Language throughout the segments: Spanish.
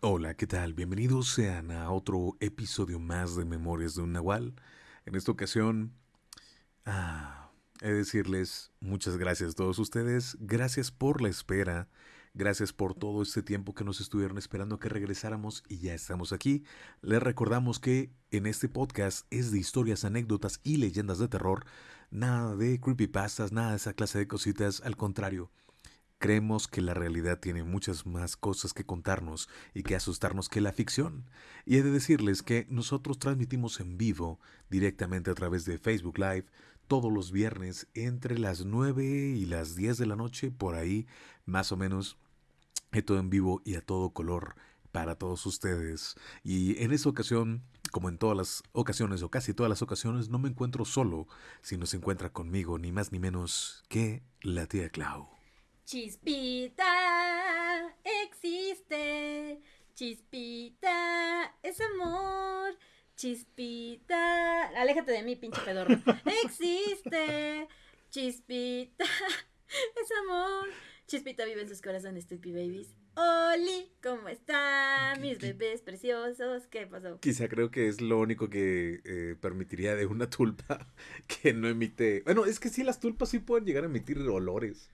Hola, ¿qué tal? Bienvenidos sean a otro episodio más de Memorias de un Nahual. En esta ocasión, ah, he de decirles muchas gracias a todos ustedes. Gracias por la espera. Gracias por todo este tiempo que nos estuvieron esperando que regresáramos y ya estamos aquí. Les recordamos que en este podcast es de historias, anécdotas y leyendas de terror. Nada de creepypastas, nada de esa clase de cositas. Al contrario, Creemos que la realidad tiene muchas más cosas que contarnos y que asustarnos que la ficción. Y he de decirles que nosotros transmitimos en vivo directamente a través de Facebook Live todos los viernes entre las 9 y las 10 de la noche, por ahí más o menos, todo en vivo y a todo color para todos ustedes. Y en esta ocasión, como en todas las ocasiones o casi todas las ocasiones, no me encuentro solo, sino se encuentra conmigo ni más ni menos que la tía Clau. Chispita existe, chispita es amor, chispita, aléjate de mí, pinche pedorro. Existe, chispita es amor, chispita vive en sus corazones, Stupid Babies. Oli, ¿cómo están mis bebés preciosos? ¿Qué pasó? Quizá creo que es lo único que eh, permitiría de una tulpa que no emite. Bueno, es que sí, las tulpas sí pueden llegar a emitir olores.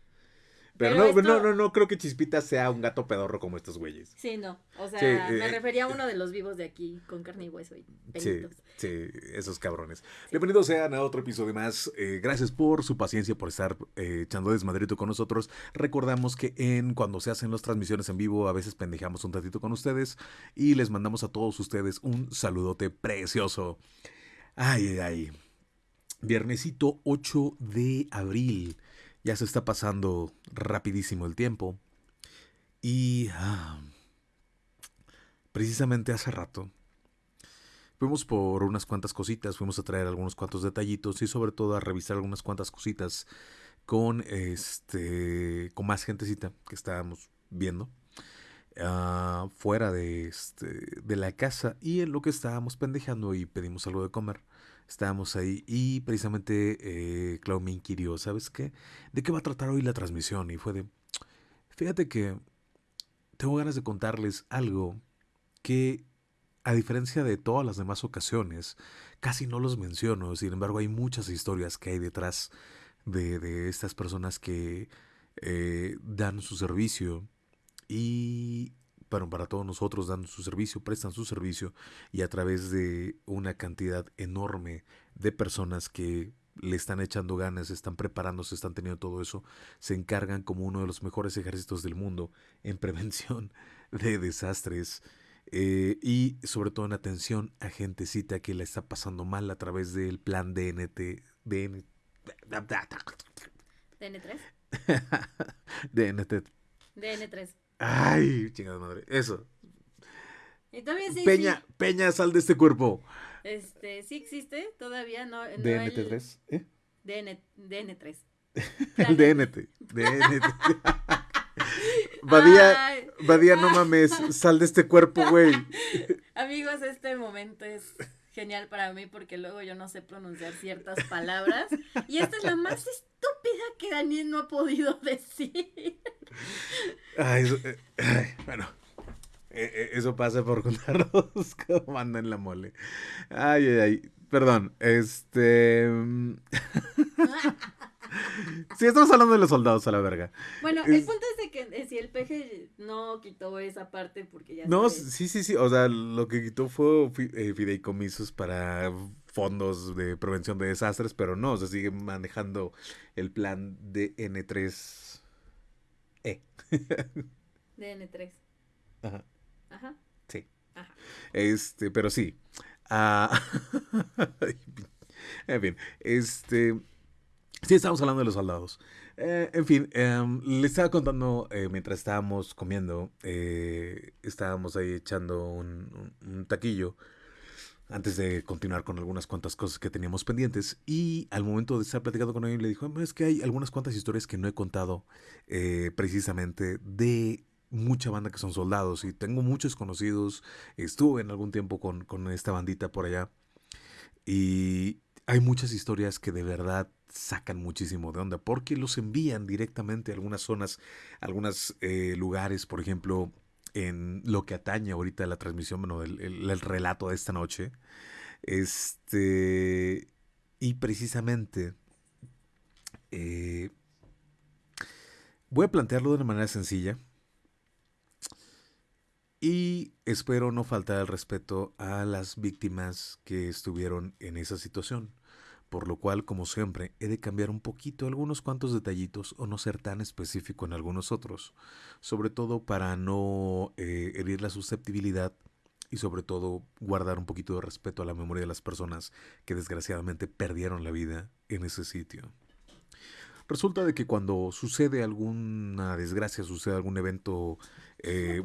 Pero, no, no, no, no creo que Chispita sea un gato pedorro como estos güeyes. Sí, no. O sea, me eh, refería a uno de los vivos de aquí, con carne y hueso y pelitos. Sí, sí, esos cabrones. Bienvenidos sean a otro episodio más. Eh, gracias por su paciencia, por estar eh, echando desmadrito con nosotros. Recordamos que en cuando se hacen las transmisiones en vivo, a veces pendejamos un ratito con ustedes y les mandamos a todos ustedes un saludote precioso. Ay, ay, ay. Viernesito 8 de abril. Ya se está pasando rapidísimo el tiempo. Y ah, precisamente hace rato fuimos por unas cuantas cositas, fuimos a traer algunos cuantos detallitos y sobre todo a revisar algunas cuantas cositas con este con más gentecita que estábamos viendo ah, fuera de este de la casa y en lo que estábamos pendejando y pedimos algo de comer estábamos ahí y precisamente eh, Clau me inquirió, ¿sabes qué? ¿De qué va a tratar hoy la transmisión? Y fue de, fíjate que tengo ganas de contarles algo que, a diferencia de todas las demás ocasiones, casi no los menciono, sin embargo hay muchas historias que hay detrás de, de estas personas que eh, dan su servicio y para todos nosotros dan su servicio, prestan su servicio y a través de una cantidad enorme de personas que le están echando ganas, están preparándose, están teniendo todo eso, se encargan como uno de los mejores ejércitos del mundo en prevención de desastres eh, y sobre todo en atención a gentecita que la está pasando mal a través del plan DNT, DN, DN3. DNT. DN3. Ay, chingada madre. Eso. Y todavía sí, Peña, Peña, sal de este cuerpo. Este, sí existe, todavía no. no DNT3, ¿eh? DN, DN3. el DNT. DNT. Badía, Badía, no mames, sal de este cuerpo, güey. Amigos, este momento es genial para mí porque luego yo no sé pronunciar ciertas palabras y esta es la más estúpida que Daniel no ha podido decir. Ay, eh, bueno, eh, eh, eso pasa por contarnos cómo anda en la mole. Ay, ay, ay, perdón, este... Sí, estamos hablando de los soldados a la verga. Bueno, el punto es de que si el peje no quitó esa parte porque ya... No, sí, sí, sí, o sea, lo que quitó fue fideicomisos para fondos de prevención de desastres, pero no, se sigue manejando el plan de N3 e. DN3. Ajá. Ajá. Sí. Ajá. Este, pero sí. Ah, en fin, este. Sí, estamos hablando de los soldados. Eh, en fin, em, le estaba contando eh, mientras estábamos comiendo, eh, estábamos ahí echando un taquillo antes de continuar con algunas cuantas cosas que teníamos pendientes. Y al momento de estar platicando con él, le dijo, es que hay algunas cuantas historias que no he contado eh, precisamente de mucha banda que son soldados. Y tengo muchos conocidos, estuve en algún tiempo con, con esta bandita por allá. Y hay muchas historias que de verdad sacan muchísimo de onda porque los envían directamente a algunas zonas, a algunos eh, lugares, por ejemplo, en lo que atañe ahorita la transmisión, bueno, el, el relato de esta noche. Este, y precisamente eh, voy a plantearlo de una manera sencilla. Y espero no faltar el respeto a las víctimas que estuvieron en esa situación. Por lo cual, como siempre, he de cambiar un poquito algunos cuantos detallitos o no ser tan específico en algunos otros. Sobre todo para no eh, herir la susceptibilidad y sobre todo guardar un poquito de respeto a la memoria de las personas que desgraciadamente perdieron la vida en ese sitio. Resulta de que cuando sucede alguna desgracia, sucede algún evento... Eh,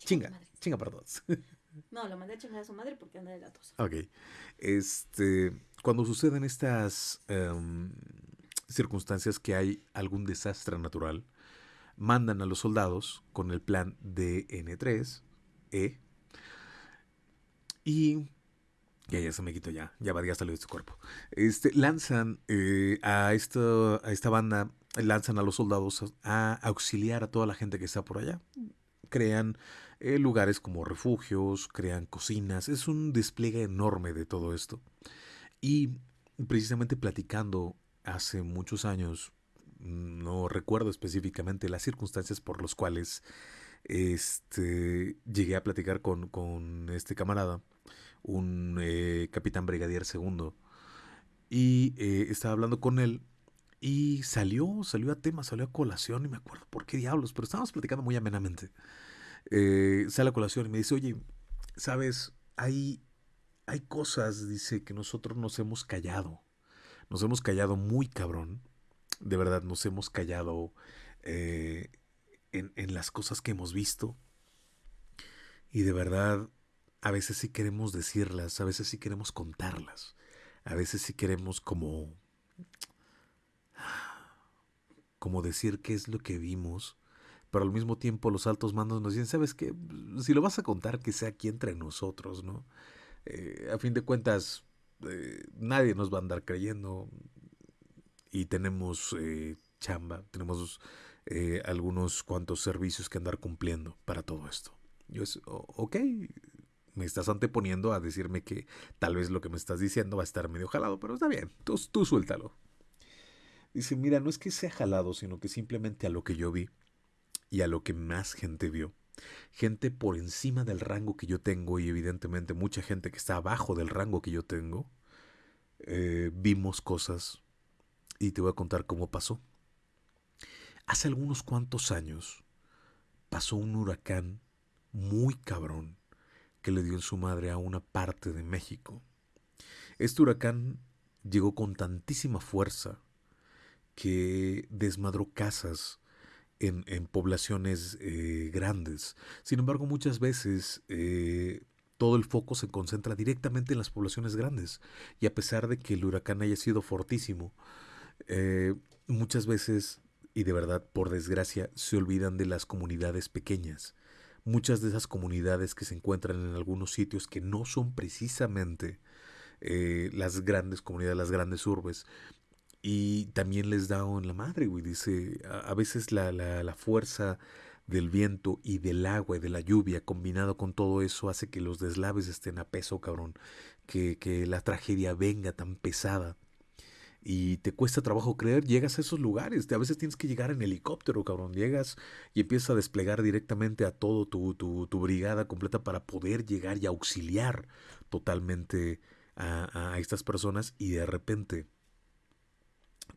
chinga, chinga para todos. No, lo mandé a chingar a su madre porque anda de la tos. Ok. Este, cuando suceden estas em, circunstancias que hay algún desastre natural, mandan a los soldados con el plan DN3, E, y ya, ya se me quitó ya. Ya va, ya salió de su cuerpo. Este, lanzan eh, a, esta, a esta banda, lanzan a los soldados a, auxiliar a toda la gente que está por allá. Crean eh, lugares como refugios, crean cocinas. Es un despliegue enorme de todo esto. Y precisamente platicando hace muchos años, no recuerdo específicamente las circunstancias por las cuales este, llegué a platicar con, con este camarada un eh, capitán brigadier segundo. Y eh, estaba hablando con él y salió, salió a tema, salió a colación, y me acuerdo por qué diablos, pero estábamos platicando muy amenamente. Eh, sale a colación y me dice, oye, sabes, hay, hay cosas, dice, que nosotros nos hemos callado. Nos hemos callado muy cabrón. De verdad, nos hemos callado en, en las cosas que hemos visto. Y de verdad, a veces sí queremos decirlas, a veces sí queremos contarlas, a veces sí queremos como como decir qué es lo que vimos, pero al mismo tiempo los altos mandos nos dicen, ¿sabes qué? Si lo vas a contar, que sea aquí entre nosotros, ¿no? Eh, a fin de cuentas, eh, nadie nos va a andar creyendo y tenemos eh, chamba, tenemos algunos cuantos servicios que andar cumpliendo para todo esto. Yo es, ok, me estás anteponiendo a decirme que tal vez lo que me estás diciendo va a estar medio jalado, pero está bien, tú, tú suéltalo. Dice, mira, no es que sea jalado, sino que simplemente a lo que yo vi y a lo que más gente vio. Gente por encima del rango que yo tengo y evidentemente mucha gente que está abajo del rango que yo tengo, eh, vimos cosas y te voy a contar cómo pasó. Hace algunos cuantos años pasó un huracán muy cabrón que le dio en su madre a una parte de México. Este huracán llegó con tantísima fuerza que desmadró casas en, poblaciones eh, grandes. Sin embargo, muchas veces eh, todo el foco se concentra directamente en las poblaciones grandes. Y a pesar de que el huracán haya sido fortísimo, eh, muchas veces, y de verdad por desgracia, se olvidan de las comunidades pequeñas muchas de esas comunidades que se encuentran en algunos sitios que no son precisamente las grandes comunidades, las grandes urbes. Y también les da en la madre, güey. Dice, a, veces la, la, fuerza del viento y del agua y de la lluvia combinado con todo eso hace que los deslaves estén a peso, cabrón. Que, que la tragedia venga tan pesada y te cuesta trabajo creer, llegas a esos lugares. A veces tienes que llegar en helicóptero, cabrón. Llegas y empiezas a desplegar directamente a todo tu, tu, brigada completa para poder llegar y auxiliar totalmente a, a estas personas. Y de repente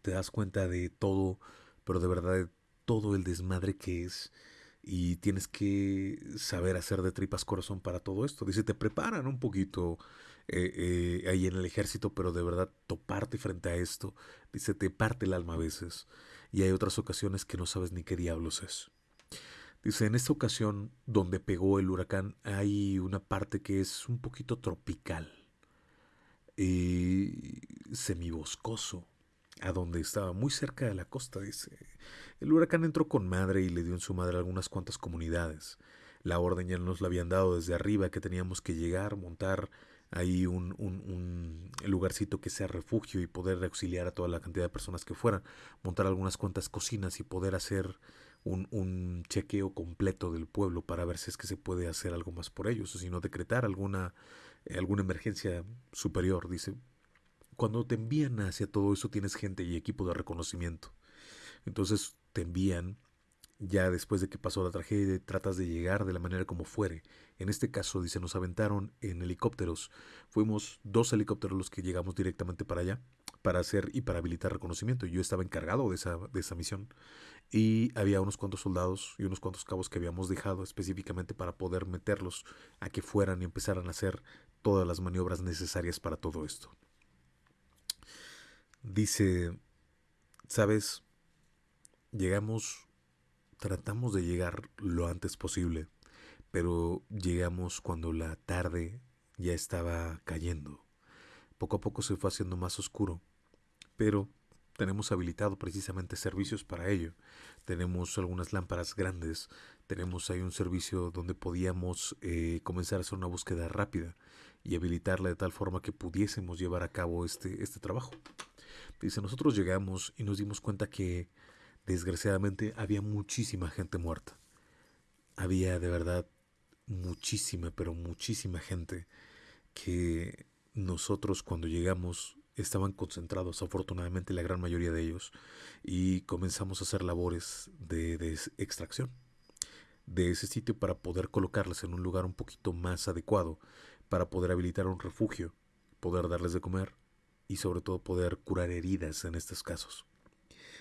te das cuenta de todo, pero de verdad todo el desmadre que es y tienes que saber hacer de tripas corazón para todo esto. Dice, te preparan un poquito eh, eh, ahí en el ejército, pero de verdad toparte frente a esto, dice, te parte el alma a veces. Y hay otras ocasiones que no sabes ni qué diablos es. Dice, en esta ocasión donde pegó el huracán hay una parte que es un poquito tropical y semiboscoso, a donde estaba muy cerca de la costa, dice. El huracán entró con madre y le dio en su madre algunas cuantas comunidades. La orden ya nos la habían dado desde arriba que teníamos que llegar, montar ahí un, un, lugarcito que sea refugio y poder auxiliar a toda la cantidad de personas que fueran, montar algunas cuantas cocinas y poder hacer un, un, chequeo completo del pueblo para ver si es que se puede hacer algo más por ellos, o si no decretar alguna, alguna emergencia superior. Dice, cuando te envían hacia todo eso tienes gente y equipo de reconocimiento. Entonces te envían ya después de que pasó la tragedia, tratas de llegar de la manera como fuere. En este caso, dice, nos aventaron en helicópteros. Fuimos dos helicópteros los que llegamos directamente para allá para hacer y para habilitar reconocimiento. Yo estaba encargado de esa, de esa misión. Y había unos cuantos soldados y unos cuantos cabos que habíamos dejado específicamente para poder meterlos a que fueran y empezaran a hacer todas las maniobras necesarias para todo esto. Dice, ¿sabes? Llegamos, tratamos de llegar lo antes posible, pero llegamos cuando la tarde ya estaba cayendo. Poco a poco se fue haciendo más oscuro pero tenemos habilitado precisamente servicios para ello. Tenemos algunas lámparas grandes, tenemos ahí un servicio donde podíamos eh, comenzar a hacer una búsqueda rápida y habilitarla de tal forma que pudiésemos llevar a cabo este, este trabajo. Dice, nosotros llegamos y nos dimos cuenta que desgraciadamente había muchísima gente muerta. Había de verdad muchísima, pero muchísima gente que nosotros cuando llegamos estaban concentrados, afortunadamente la gran mayoría de ellos, y comenzamos a hacer labores de, extracción de ese sitio para poder colocarles en un lugar un poquito más adecuado, para poder habilitar un refugio, poder darles de comer y sobre todo poder curar heridas en estos casos.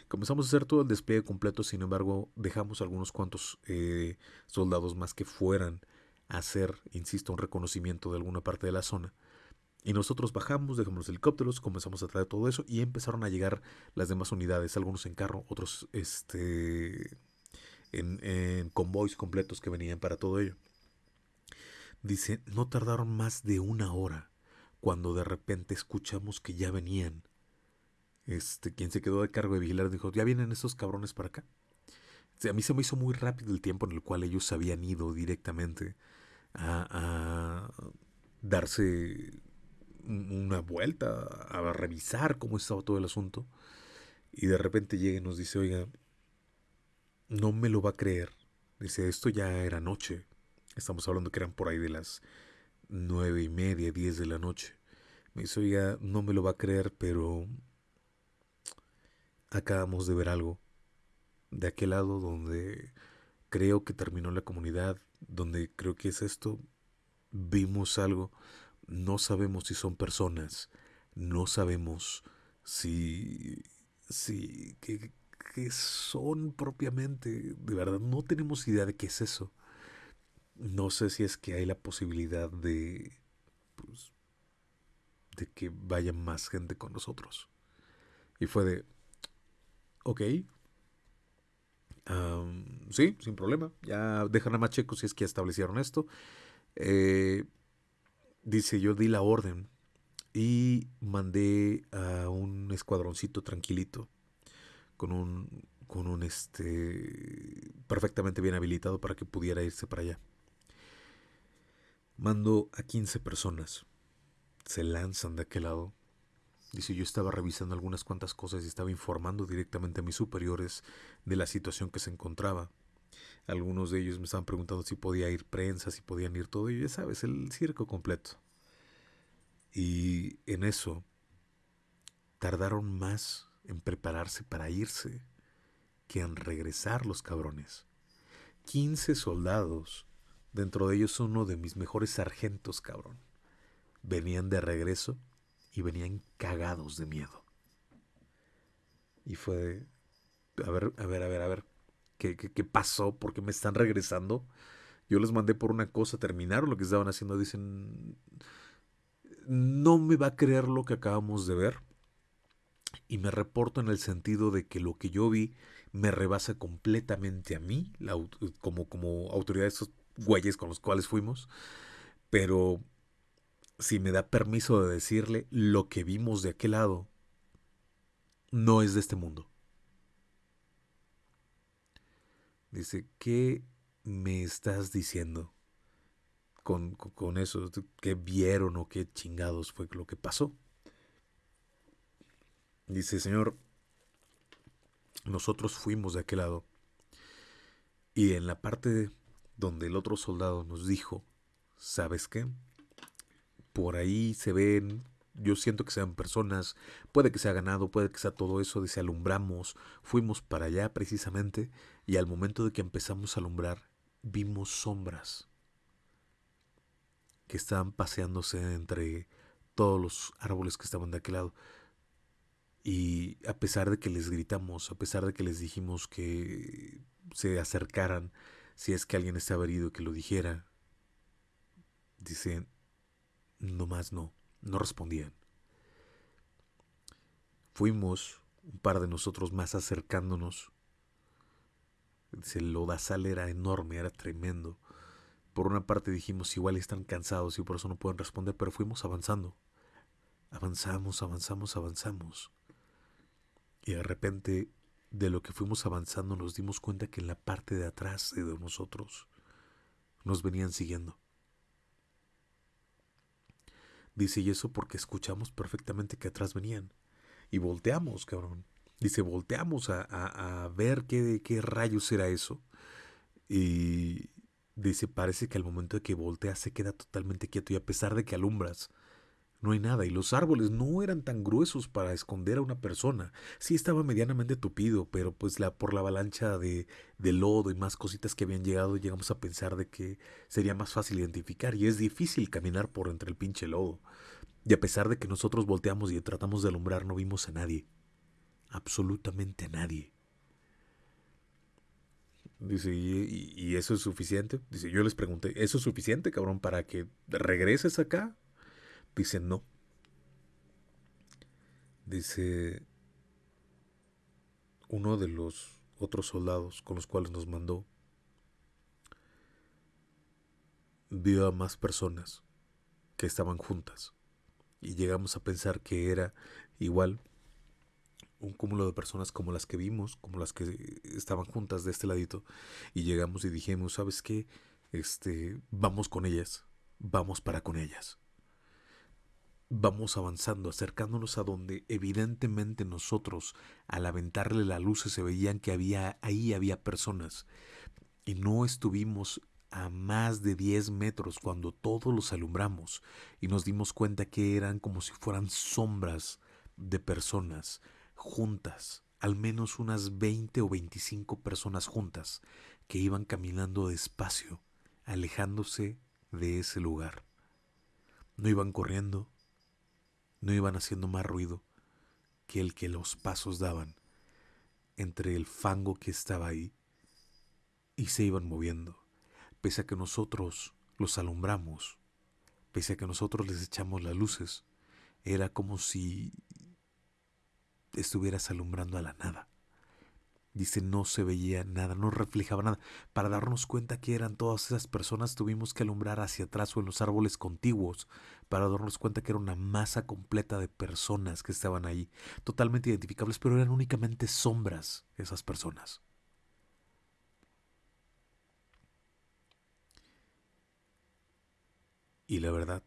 Comenzamos a hacer todo el despliegue completo, sin embargo, dejamos algunos cuantos eh, soldados más que fueran a hacer, insisto, un reconocimiento de alguna parte de la zona y nosotros bajamos, dejamos los helicópteros, comenzamos a traer todo eso y empezaron a llegar las demás unidades, algunos en carro, otros este, en, en convoys completos que venían para todo ello. Dice, no tardaron más de una hora cuando de repente escuchamos que ya venían. Este, quien se quedó de cargo de vigilar dijo, ya vienen esos cabrones para acá. a mí se me hizo muy rápido el tiempo en el cual ellos habían ido directamente a, a darse una vuelta a revisar cómo estaba todo el asunto. Y de repente llega y nos dice, oiga, no me lo va a creer. Dice, esto ya era noche. Estamos hablando que eran por ahí de las nueve y media, diez de la noche. Me dice, oiga, no me lo va a creer, pero acabamos de ver algo. De aquel lado donde creo que terminó la comunidad, donde creo que es esto, vimos algo no sabemos si son personas, no sabemos si, si, qué, son propiamente, de verdad, no tenemos idea de qué es eso. No sé si es que hay la posibilidad de, pues, de que vaya más gente con nosotros. Y fue de, ok, sí, sin problema, ya dejan a Macheco si es que establecieron esto. Eh, Dice, yo di la orden y mandé a un escuadroncito tranquilito con un con un este perfectamente bien habilitado para que pudiera irse para allá. Mando a 15 personas. Se lanzan de aquel lado. Dice, yo estaba revisando algunas cuantas cosas y estaba informando directamente a mis superiores de la situación que se encontraba. Algunos de ellos me estaban preguntando si podía ir prensa, si podían ir todo, y ya sabes, el circo completo. Y en eso tardaron más en prepararse para irse que en regresar los cabrones. 15 soldados, dentro de ellos uno de mis mejores sargentos, cabrón. Venían de regreso y venían cagados de miedo. Y fue, a ver, a ver, a ver, a ver, ¿Qué, qué, pasó? ¿Por qué me están regresando? Yo les mandé por una cosa, terminaron lo que estaban haciendo. Dicen, no me va a creer lo que acabamos de ver. Y me reporto en el sentido de que lo que yo vi me rebasa completamente a mí, como, como autoridad güeyes con los cuales fuimos. Pero si me da permiso de decirle, lo que vimos de aquel lado no es de este mundo. Dice, ¿qué me estás diciendo con, con, eso? ¿Qué vieron o qué chingados fue lo que pasó? Dice, Señor, nosotros fuimos de aquel lado Y en la parte donde el otro soldado nos dijo, ¿sabes qué? Por ahí se ven, yo siento que sean personas, puede que sea ganado, puede que sea todo eso, dice, alumbramos, fuimos para allá precisamente, y al momento de que empezamos a alumbrar, vimos sombras que estaban paseándose entre todos los árboles que estaban de aquel lado. Y a pesar de que les gritamos, a pesar de que les dijimos que se acercaran, si es que alguien estaba herido, que lo dijera, dice, no más no, no respondían. Fuimos, un par de nosotros más acercándonos. Dice, el lodazal era enorme, era tremendo. Por una parte dijimos, igual están cansados y por eso no pueden responder, pero fuimos avanzando. Avanzamos, avanzamos, avanzamos. Y de repente, de lo que fuimos avanzando, nos dimos cuenta que en la parte de atrás de nosotros nos venían siguiendo. Dice, y eso porque escuchamos perfectamente que atrás venían. Y volteamos, cabrón. Dice, volteamos a, ver qué, qué rayos era eso. Y, Dice, parece que al momento de que voltea se queda totalmente quieto y a pesar de que alumbras, no hay nada. Y los árboles no eran tan gruesos para esconder a una persona. Sí estaba medianamente tupido, pero pues la, por la avalancha de, de lodo y más cositas que habían llegado, llegamos a pensar de que sería más fácil identificar. Y es difícil caminar por entre el pinche lodo. Y a pesar de que nosotros volteamos y tratamos de alumbrar, no vimos a nadie. Absolutamente a nadie. Dice, ¿y, eso es suficiente? Dice, yo les pregunté, ¿eso es suficiente, cabrón, para que regreses acá? Dice, no. Dice, uno de los otros soldados con los cuales nos mandó vio a más personas que estaban juntas y llegamos a pensar que era igual un cúmulo de personas como las que vimos, como las que estaban juntas de este ladito, y llegamos y dijimos, ¿sabes qué? Este, vamos con ellas, vamos para con ellas. Vamos avanzando, acercándonos a donde evidentemente nosotros, al aventarle la luz, se veían que había, ahí había personas. Y no estuvimos a más de 10 metros cuando todos los alumbramos y nos dimos cuenta que eran como si fueran sombras de personas juntas, al menos unas 20 o 25 personas juntas, que iban caminando despacio, alejándose de ese lugar. No iban corriendo, no iban haciendo más ruido que el que los pasos daban entre el fango que estaba ahí y se iban moviendo, pese a que nosotros los alumbramos, pese a que nosotros les echamos las luces, era como si estuvieras alumbrando a la nada. Dice, no se veía nada, no reflejaba nada. Para darnos cuenta que eran todas esas personas, tuvimos que alumbrar hacia atrás o en los árboles contiguos, para darnos cuenta que era una masa completa de personas que estaban ahí, totalmente identificables, pero eran únicamente sombras esas personas. Y la verdad,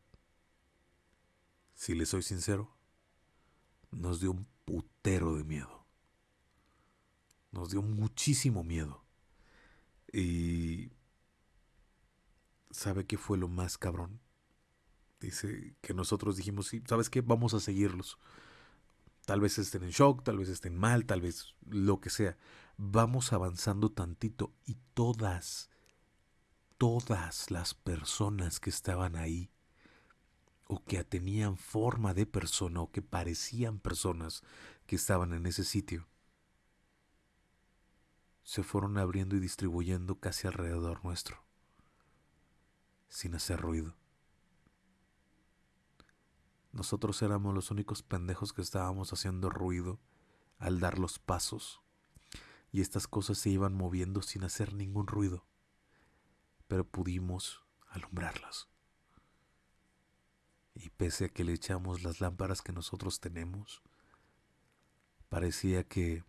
si le soy sincero, nos dio un putero de miedo. Nos dio muchísimo miedo. Y... ¿Sabe qué fue lo más cabrón? Dice que nosotros dijimos, sí, ¿sabes qué? Vamos a seguirlos. Tal vez estén en shock, tal vez estén mal, tal vez lo que sea. Vamos avanzando tantito y todas, todas las personas que estaban ahí o que tenían forma de persona o que parecían personas que estaban en ese sitio, se fueron abriendo y distribuyendo casi alrededor nuestro, sin hacer ruido. Nosotros éramos los únicos pendejos que estábamos haciendo ruido al dar los pasos, y estas cosas se iban moviendo sin hacer ningún ruido, pero pudimos alumbrarlas. Y pese a que le echamos las lámparas que nosotros tenemos, parecía que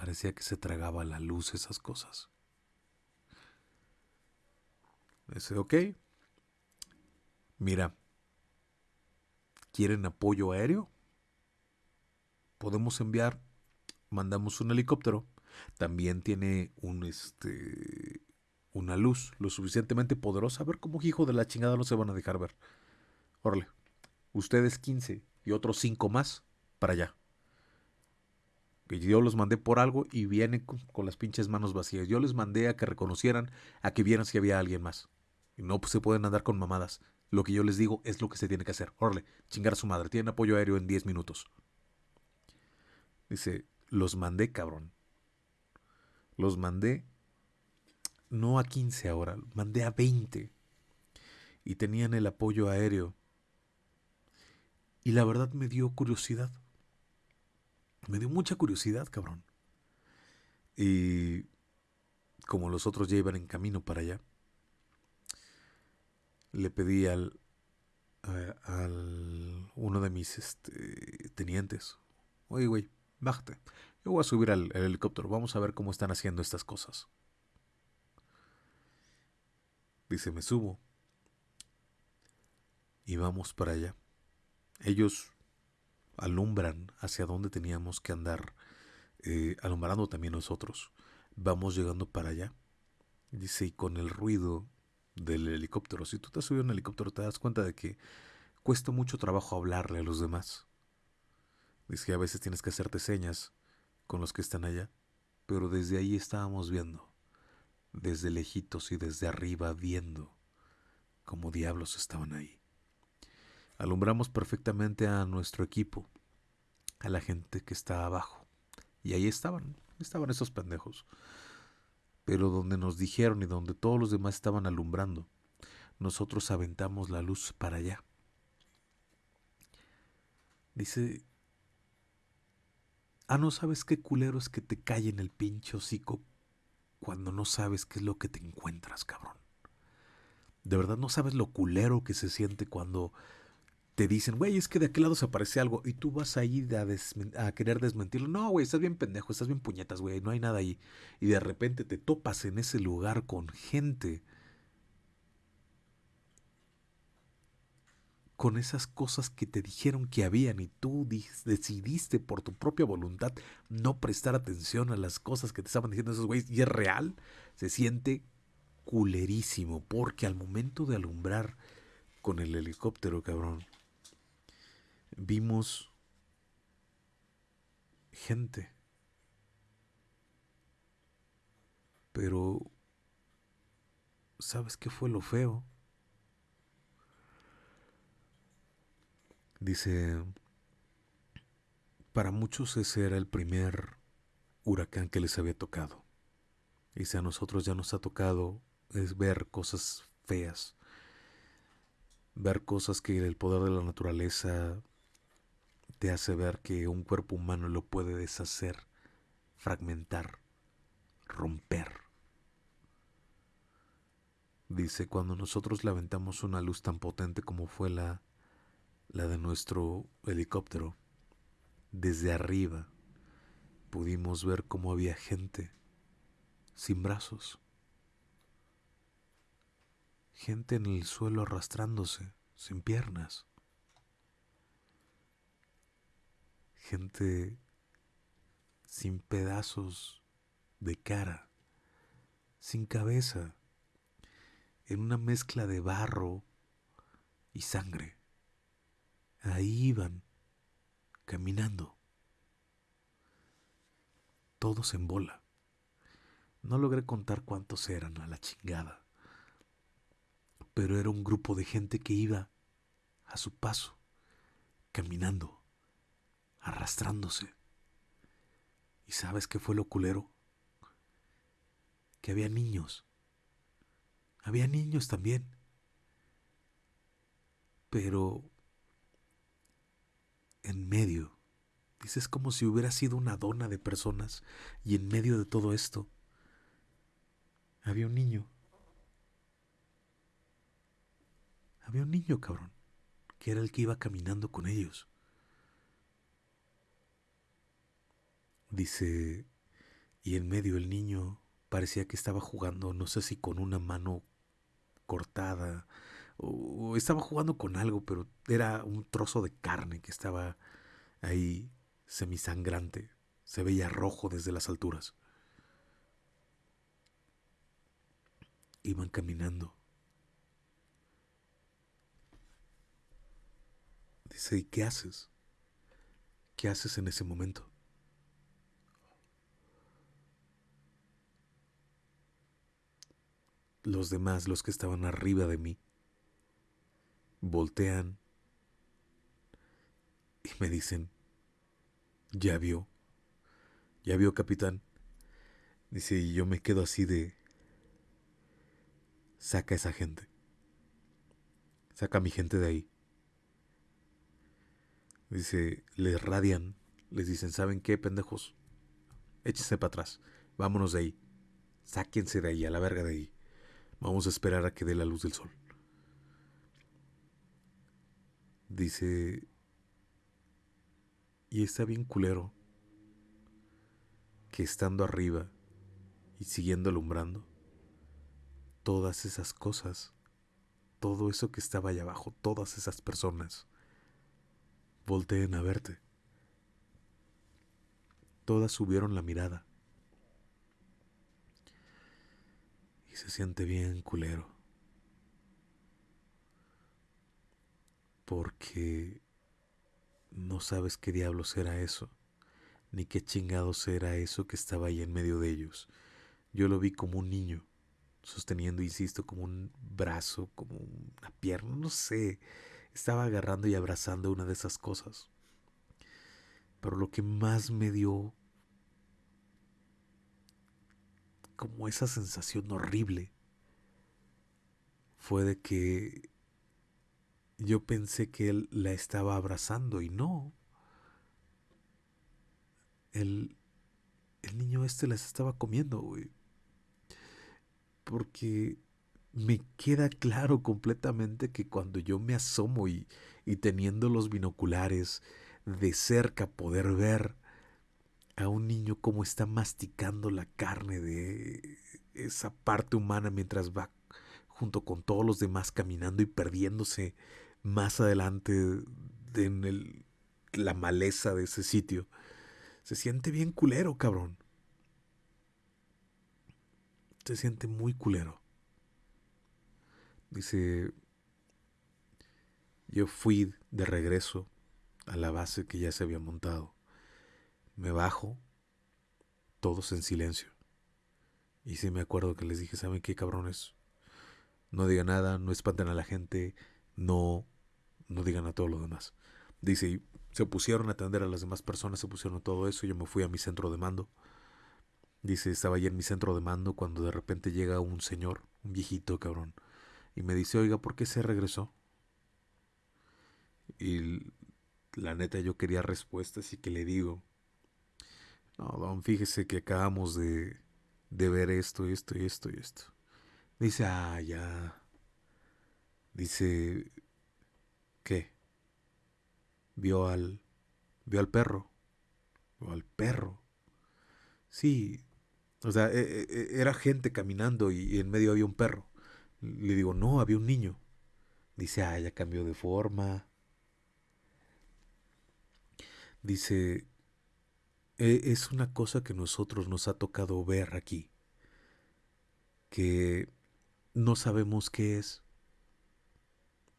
parecía que se tragaba la luz esas cosas. Dice, ok, mira, ¿quieren apoyo aéreo? Podemos enviar, mandamos un helicóptero También tiene un este una luz lo suficientemente poderosa. A ver cómo hijo de la chingada no se van a dejar ver. Órale. Ustedes 15 y otros 5 más para allá. Que yo los mandé por algo y vienen con, las pinches manos vacías. Yo les mandé a que reconocieran, a que vieran si había alguien más. Y no pues, se pueden andar con mamadas. Lo que yo les digo es lo que se tiene que hacer. Órale, chingar a su madre. Tienen apoyo aéreo en 10 minutos. Dice, los mandé, cabrón. Los mandé no a 15 ahora, mandé a 20. Y tenían el apoyo aéreo. Y la verdad me dio curiosidad. Me dio mucha curiosidad, cabrón. Y como los otros ya iban en camino para allá, le pedí al, al uno de mis este, tenientes, oye, güey, bájate. Yo voy a subir al, al helicóptero, vamos a ver cómo están haciendo estas cosas. Dice, me subo. Y vamos para allá. Ellos alumbran hacia dónde teníamos que andar, eh, alumbrando también nosotros. Vamos llegando para allá. Dice, y con el ruido del helicóptero, si tú te has subido un helicóptero te das cuenta de que cuesta mucho trabajo hablarle a los demás. Dice, a veces tienes que hacerte señas con los que están allá, pero desde ahí estábamos viendo desde lejitos y desde arriba viendo como diablos estaban ahí. Alumbramos perfectamente a nuestro equipo, a la gente que está abajo. Y ahí estaban, estaban esos pendejos. Pero donde nos dijeron y donde todos los demás estaban alumbrando, nosotros aventamos la luz para allá. Dice, ah, no sabes qué culero es que te cae en el pincho hocico cuando no sabes qué es lo que te encuentras, cabrón. De verdad no sabes lo culero que se siente cuando te dicen, güey, es que de aquel lado se aparece algo y tú vas ahí a, querer desmentirlo. No, güey, estás bien pendejo, estás bien puñetas, güey, no hay nada ahí. Y de repente te topas en ese lugar con gente con esas cosas que te dijeron que habían y tú decidiste por tu propia voluntad no prestar atención a las cosas que te estaban diciendo esos güeyes y es real, se siente culerísimo porque al momento de alumbrar con el helicóptero, cabrón, vimos gente. Pero, ¿sabes qué fue lo feo? Dice, para muchos ese era el primer huracán que les había tocado. Dice, a nosotros ya nos ha tocado es ver cosas feas, ver cosas que el poder de la naturaleza te hace ver que un cuerpo humano lo puede deshacer, fragmentar, romper. Dice, cuando nosotros le aventamos una luz tan potente como fue la la de nuestro helicóptero, desde arriba pudimos ver cómo había gente sin brazos, gente en el suelo arrastrándose, sin piernas, gente sin pedazos de cara, sin cabeza, en una mezcla de barro y sangre. Ahí iban, caminando. Todos en bola. No logré contar cuántos eran a la chingada. Pero era un grupo de gente que iba a su paso, caminando, arrastrándose. ¿Y sabes qué fue lo culero? Que había niños. Había niños también. Pero en medio. Dices como si hubiera sido una dona de personas y en medio de todo esto había un niño. Había un niño, cabrón, que era el que iba caminando con ellos. Dice, y en medio el niño parecía que estaba jugando, no sé si con una mano cortada o, estaba jugando con algo, pero era un trozo de carne que estaba ahí semisangrante, se veía rojo desde las alturas. Iban caminando. Dice, ¿y qué haces? ¿Qué haces en ese momento? Los demás, los que estaban arriba de mí, voltean y me dicen, ya vio, ya vio capitán. Dice, y yo me quedo así de, saca a esa gente, saca a mi gente de ahí. Dice, les radian, les dicen, ¿saben qué, pendejos? Échense para atrás, vámonos de ahí, sáquense de ahí, a la verga de ahí. Vamos a esperar a que dé la luz del sol. Dice, y está bien culero que estando arriba y siguiendo alumbrando, todas esas cosas, todo eso que estaba allá abajo, todas esas personas, volteen a verte. Todas subieron la mirada. Y se siente bien culero. Porque no sabes qué diablos era eso, ni qué chingados era eso que estaba ahí en medio de ellos. Yo lo vi como un niño, sosteniendo, insisto, como un brazo, como una pierna, no sé estaba agarrando y abrazando una de esas cosas. Pero lo que más me dio como esa sensación horrible fue de que yo pensé que él la estaba abrazando y no. El, el niño este las estaba comiendo, güey. Porque me queda claro completamente que cuando yo me asomo y, y teniendo los binoculares de cerca poder ver a un niño como está masticando la carne de esa parte humana mientras va junto con todos los demás caminando y perdiéndose más adelante en el, la maleza de ese sitio. Se siente bien culero, cabrón. Se siente muy culero. Dice, yo fui de regreso a la base que ya se había montado. Me bajo, todos en silencio. Y sí me acuerdo que les dije, ¿saben qué cabrones? No digan nada, no espanten a la gente, no, no digan a todo lo demás. Dice, y se pusieron a atender a las demás personas, se pusieron a todo eso, yo me fui a mi centro de mando. Dice, estaba allí en mi centro de mando cuando de repente llega un señor, un viejito cabrón, y me dice, oiga, ¿por qué se regresó? Y la neta yo quería respuestas y que le digo, no, don, fíjese que acabamos de, de ver esto, esto y esto y esto. Dice, ah, ya. Dice, ¿qué? Vio al, vio al perro. Vio al perro. Sí, o sea, e, e, e, era gente caminando y en medio había un perro. Le digo, no, había un niño. Dice, ah, ya cambió de forma. Dice, es una cosa que nosotros nos ha tocado ver aquí, que no sabemos qué es.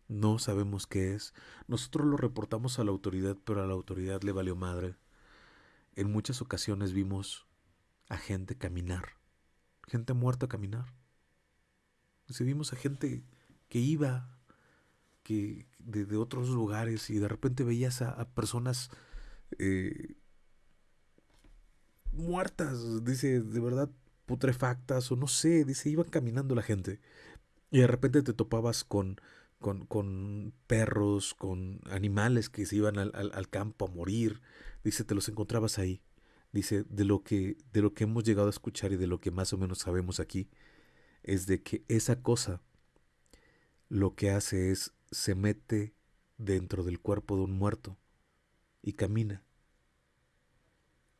No sabemos qué es. Nosotros lo reportamos a la autoridad, pero a la autoridad le valió madre. En muchas ocasiones vimos a gente caminar, gente muerta caminar. Si vimos a gente que iba que de, otros lugares y de repente veías a, personas eh, muertas, dice, de verdad putrefactas o no sé, dice, iban caminando la gente y de repente te topabas con, con, con perros, con animales que se iban al, al, campo a morir, dice, te los encontrabas ahí. Dice, de lo que, de lo que hemos llegado a escuchar y de lo que más o menos sabemos aquí, es de que esa cosa lo que hace es se mete dentro del cuerpo de un muerto y camina.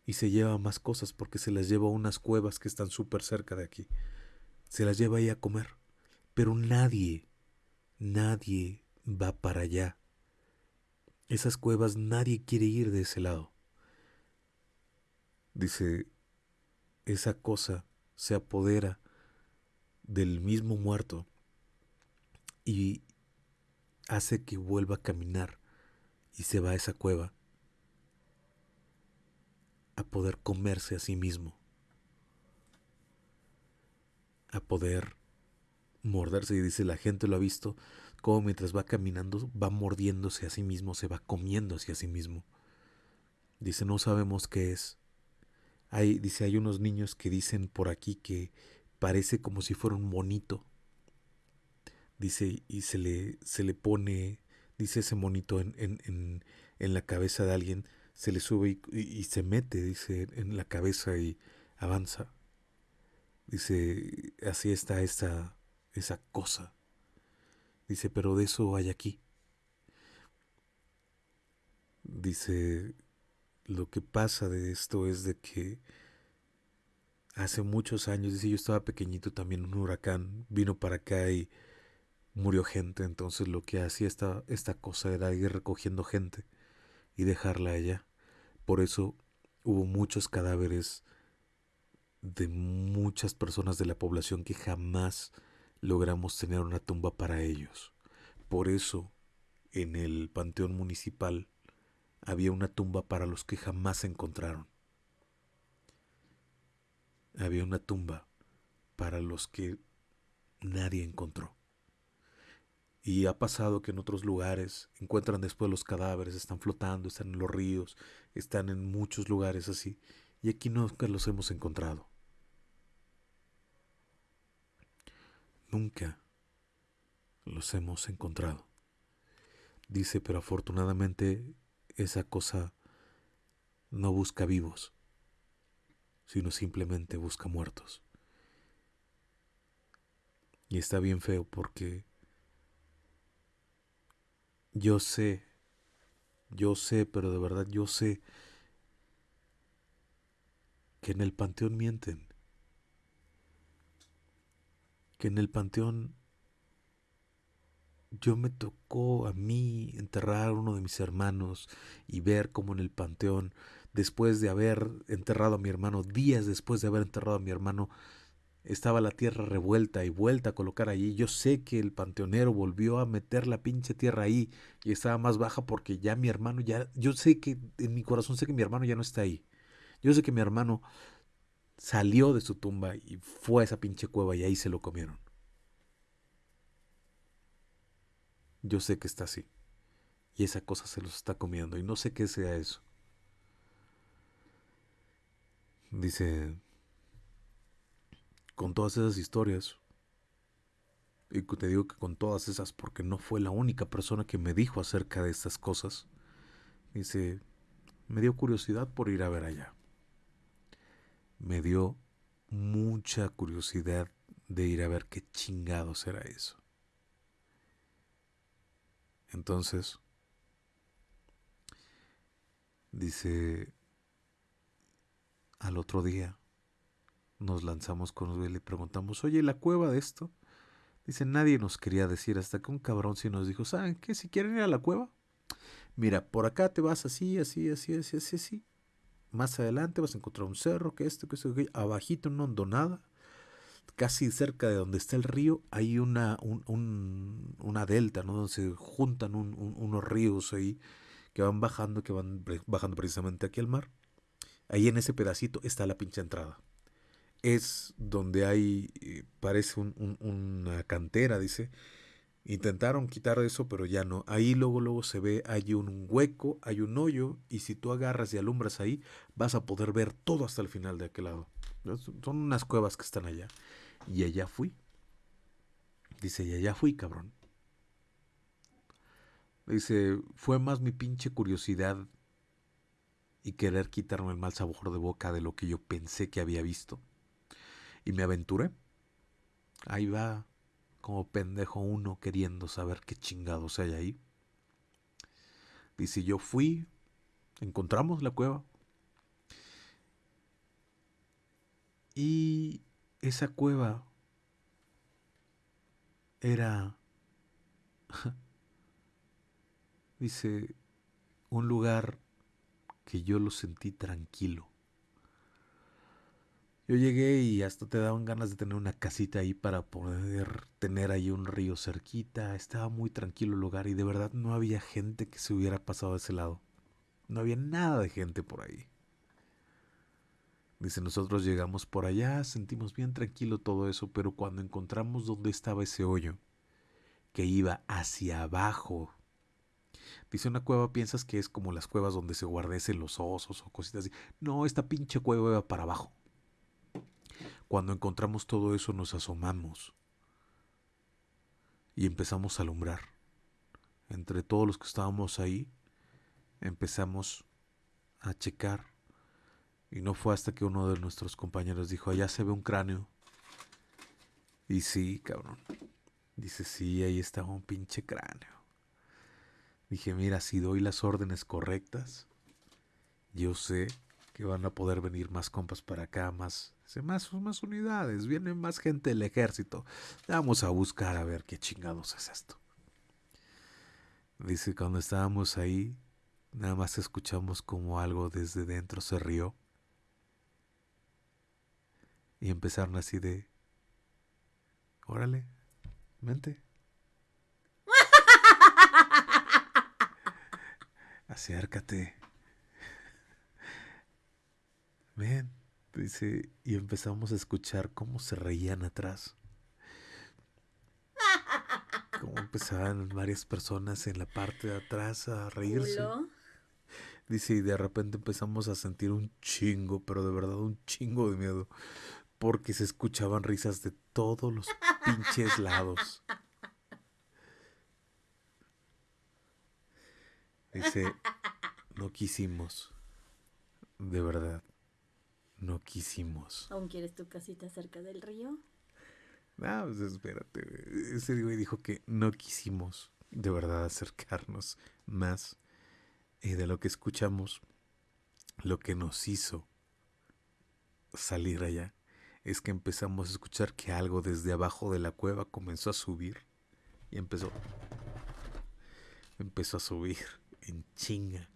Y se lleva más cosas porque se las lleva a unas cuevas que están súper cerca de aquí. Se las lleva ahí a comer. Pero nadie, nadie va para allá. Esas cuevas nadie quiere ir de ese lado. Dice, esa cosa se apodera del mismo muerto y hace que vuelva a caminar y se va a esa cueva a poder comerse a sí mismo, a poder morderse. Y dice, la gente lo ha visto, como mientras va caminando va mordiéndose a sí mismo, se va comiendo hacia sí mismo. Dice, no sabemos qué es. Hay, dice, hay unos niños que dicen por aquí que parece como si fuera un monito. Dice, y se le, se le pone, dice ese monito en, en, en, la cabeza de alguien, se le sube y, y, se mete, dice, en la cabeza y avanza. Dice, así está esa, cosa. Dice, pero de eso hay aquí. Dice, lo que pasa de esto es de que hace muchos años, dice yo estaba pequeñito también, un huracán vino para acá y murió gente, entonces lo que hacía esta, esta cosa era ir recogiendo gente y dejarla allá. Por eso hubo muchos cadáveres de muchas personas de la población que jamás logramos tener una tumba para ellos. Por eso en el Panteón Municipal había una tumba para los que jamás se encontraron había una tumba para los que nadie encontró. Y ha pasado que en otros lugares encuentran después los cadáveres, están flotando, están en los ríos, están en muchos lugares así. Y aquí nunca los hemos encontrado. Nunca los hemos encontrado. Dice, pero afortunadamente esa cosa no busca vivos sino simplemente busca muertos. Y está bien feo porque yo sé, yo sé, pero de verdad yo sé que en el panteón mienten, que en el panteón yo me tocó a mí enterrar a uno de mis hermanos y ver cómo en el panteón después de haber enterrado a mi hermano, días después de haber enterrado a mi hermano, estaba la tierra revuelta y vuelta a colocar allí. Yo sé que el panteonero volvió a meter la pinche tierra ahí y estaba más baja porque ya mi hermano ya, yo sé que en mi corazón sé que mi hermano ya no está ahí. Yo sé que mi hermano salió de su tumba y fue a esa pinche cueva y ahí se lo comieron. Yo sé que está así. Y esa cosa se los está comiendo y no sé qué sea eso. Dice, con todas esas historias, y te digo que con todas esas, porque no fue la única persona que me dijo acerca de estas cosas, dice, me dio curiosidad por ir a ver allá. Me dio mucha curiosidad de ir a ver qué chingados era eso. Entonces, dice, al otro día nos lanzamos con él y preguntamos, oye, ¿la cueva de esto? Dice, nadie nos quería decir, hasta que un cabrón sí nos dijo, ¿saben qué? Si quieren ir a la cueva, mira, por acá te vas así, así, así, así, así, así. Más adelante vas a encontrar un cerro, que esto, que esto, que abajito una hondonada, casi cerca de donde está el río, hay una, un, una delta, ¿no? Donde se juntan unos ríos ahí que van bajando, que van bajando precisamente aquí al mar. Ahí en ese pedacito está la pinche entrada. Es donde hay, eh, parece una cantera, dice. Intentaron quitar eso, pero ya no. Ahí luego, luego se ve, hay un hueco, hay un hoyo, y si tú agarras y alumbras ahí, vas a poder ver todo hasta el final de aquel lado. Son unas cuevas que están allá. Y allá fui. Dice, y allá fui, cabrón. Dice, fue más mi pinche curiosidad y querer quitarme el mal sabor de boca de lo que yo pensé que había visto. Y me aventuré. Ahí va, como pendejo uno queriendo saber qué chingados hay ahí. Dice, yo fui, encontramos la cueva. Y esa cueva era, dice, un lugar que yo lo sentí tranquilo. Yo llegué y hasta te daban ganas de tener una casita ahí para poder tener ahí un río cerquita. Estaba muy tranquilo el lugar y de verdad no había gente que se hubiera pasado a ese lado. No había nada de gente por ahí. Dice, nosotros llegamos por allá, sentimos bien tranquilo todo eso, pero cuando encontramos dónde estaba ese hoyo, que iba hacia abajo, dice una cueva, piensas que es como las cuevas donde se guardecen los osos o cositas así. No, esta pinche cueva iba para abajo. Cuando encontramos todo eso nos asomamos y empezamos a alumbrar. Entre todos los que estábamos ahí, empezamos a checar y no fue hasta que uno de nuestros compañeros dijo, allá se ve un cráneo. Y sí, cabrón. Dice, sí, ahí está un pinche cráneo. Dije, mira, si doy las órdenes correctas, yo sé que van a poder venir más compas para acá, más, más, más unidades, viene más gente del ejército. Vamos a buscar a ver qué chingados es esto. Dice, cuando estábamos ahí, nada más escuchamos como algo desde dentro se rió y empezaron así de, órale, mente. Acércate. Ven, dice, y empezamos a escuchar cómo se reían atrás. Cómo empezaban varias personas en la parte de atrás a reírse. Dice, y de repente empezamos a sentir un chingo, pero de verdad un chingo de miedo porque se escuchaban risas de todos los pinches lados. Dice, no quisimos, de verdad, no quisimos. ¿Aún quieres tu casita cerca del río? No, pues espérate. Ese güey dijo que no quisimos de verdad acercarnos más. Y de lo que escuchamos, lo que nos hizo salir allá es que empezamos a escuchar que algo desde abajo de la cueva comenzó a subir y empezó empezó a subir en chinga.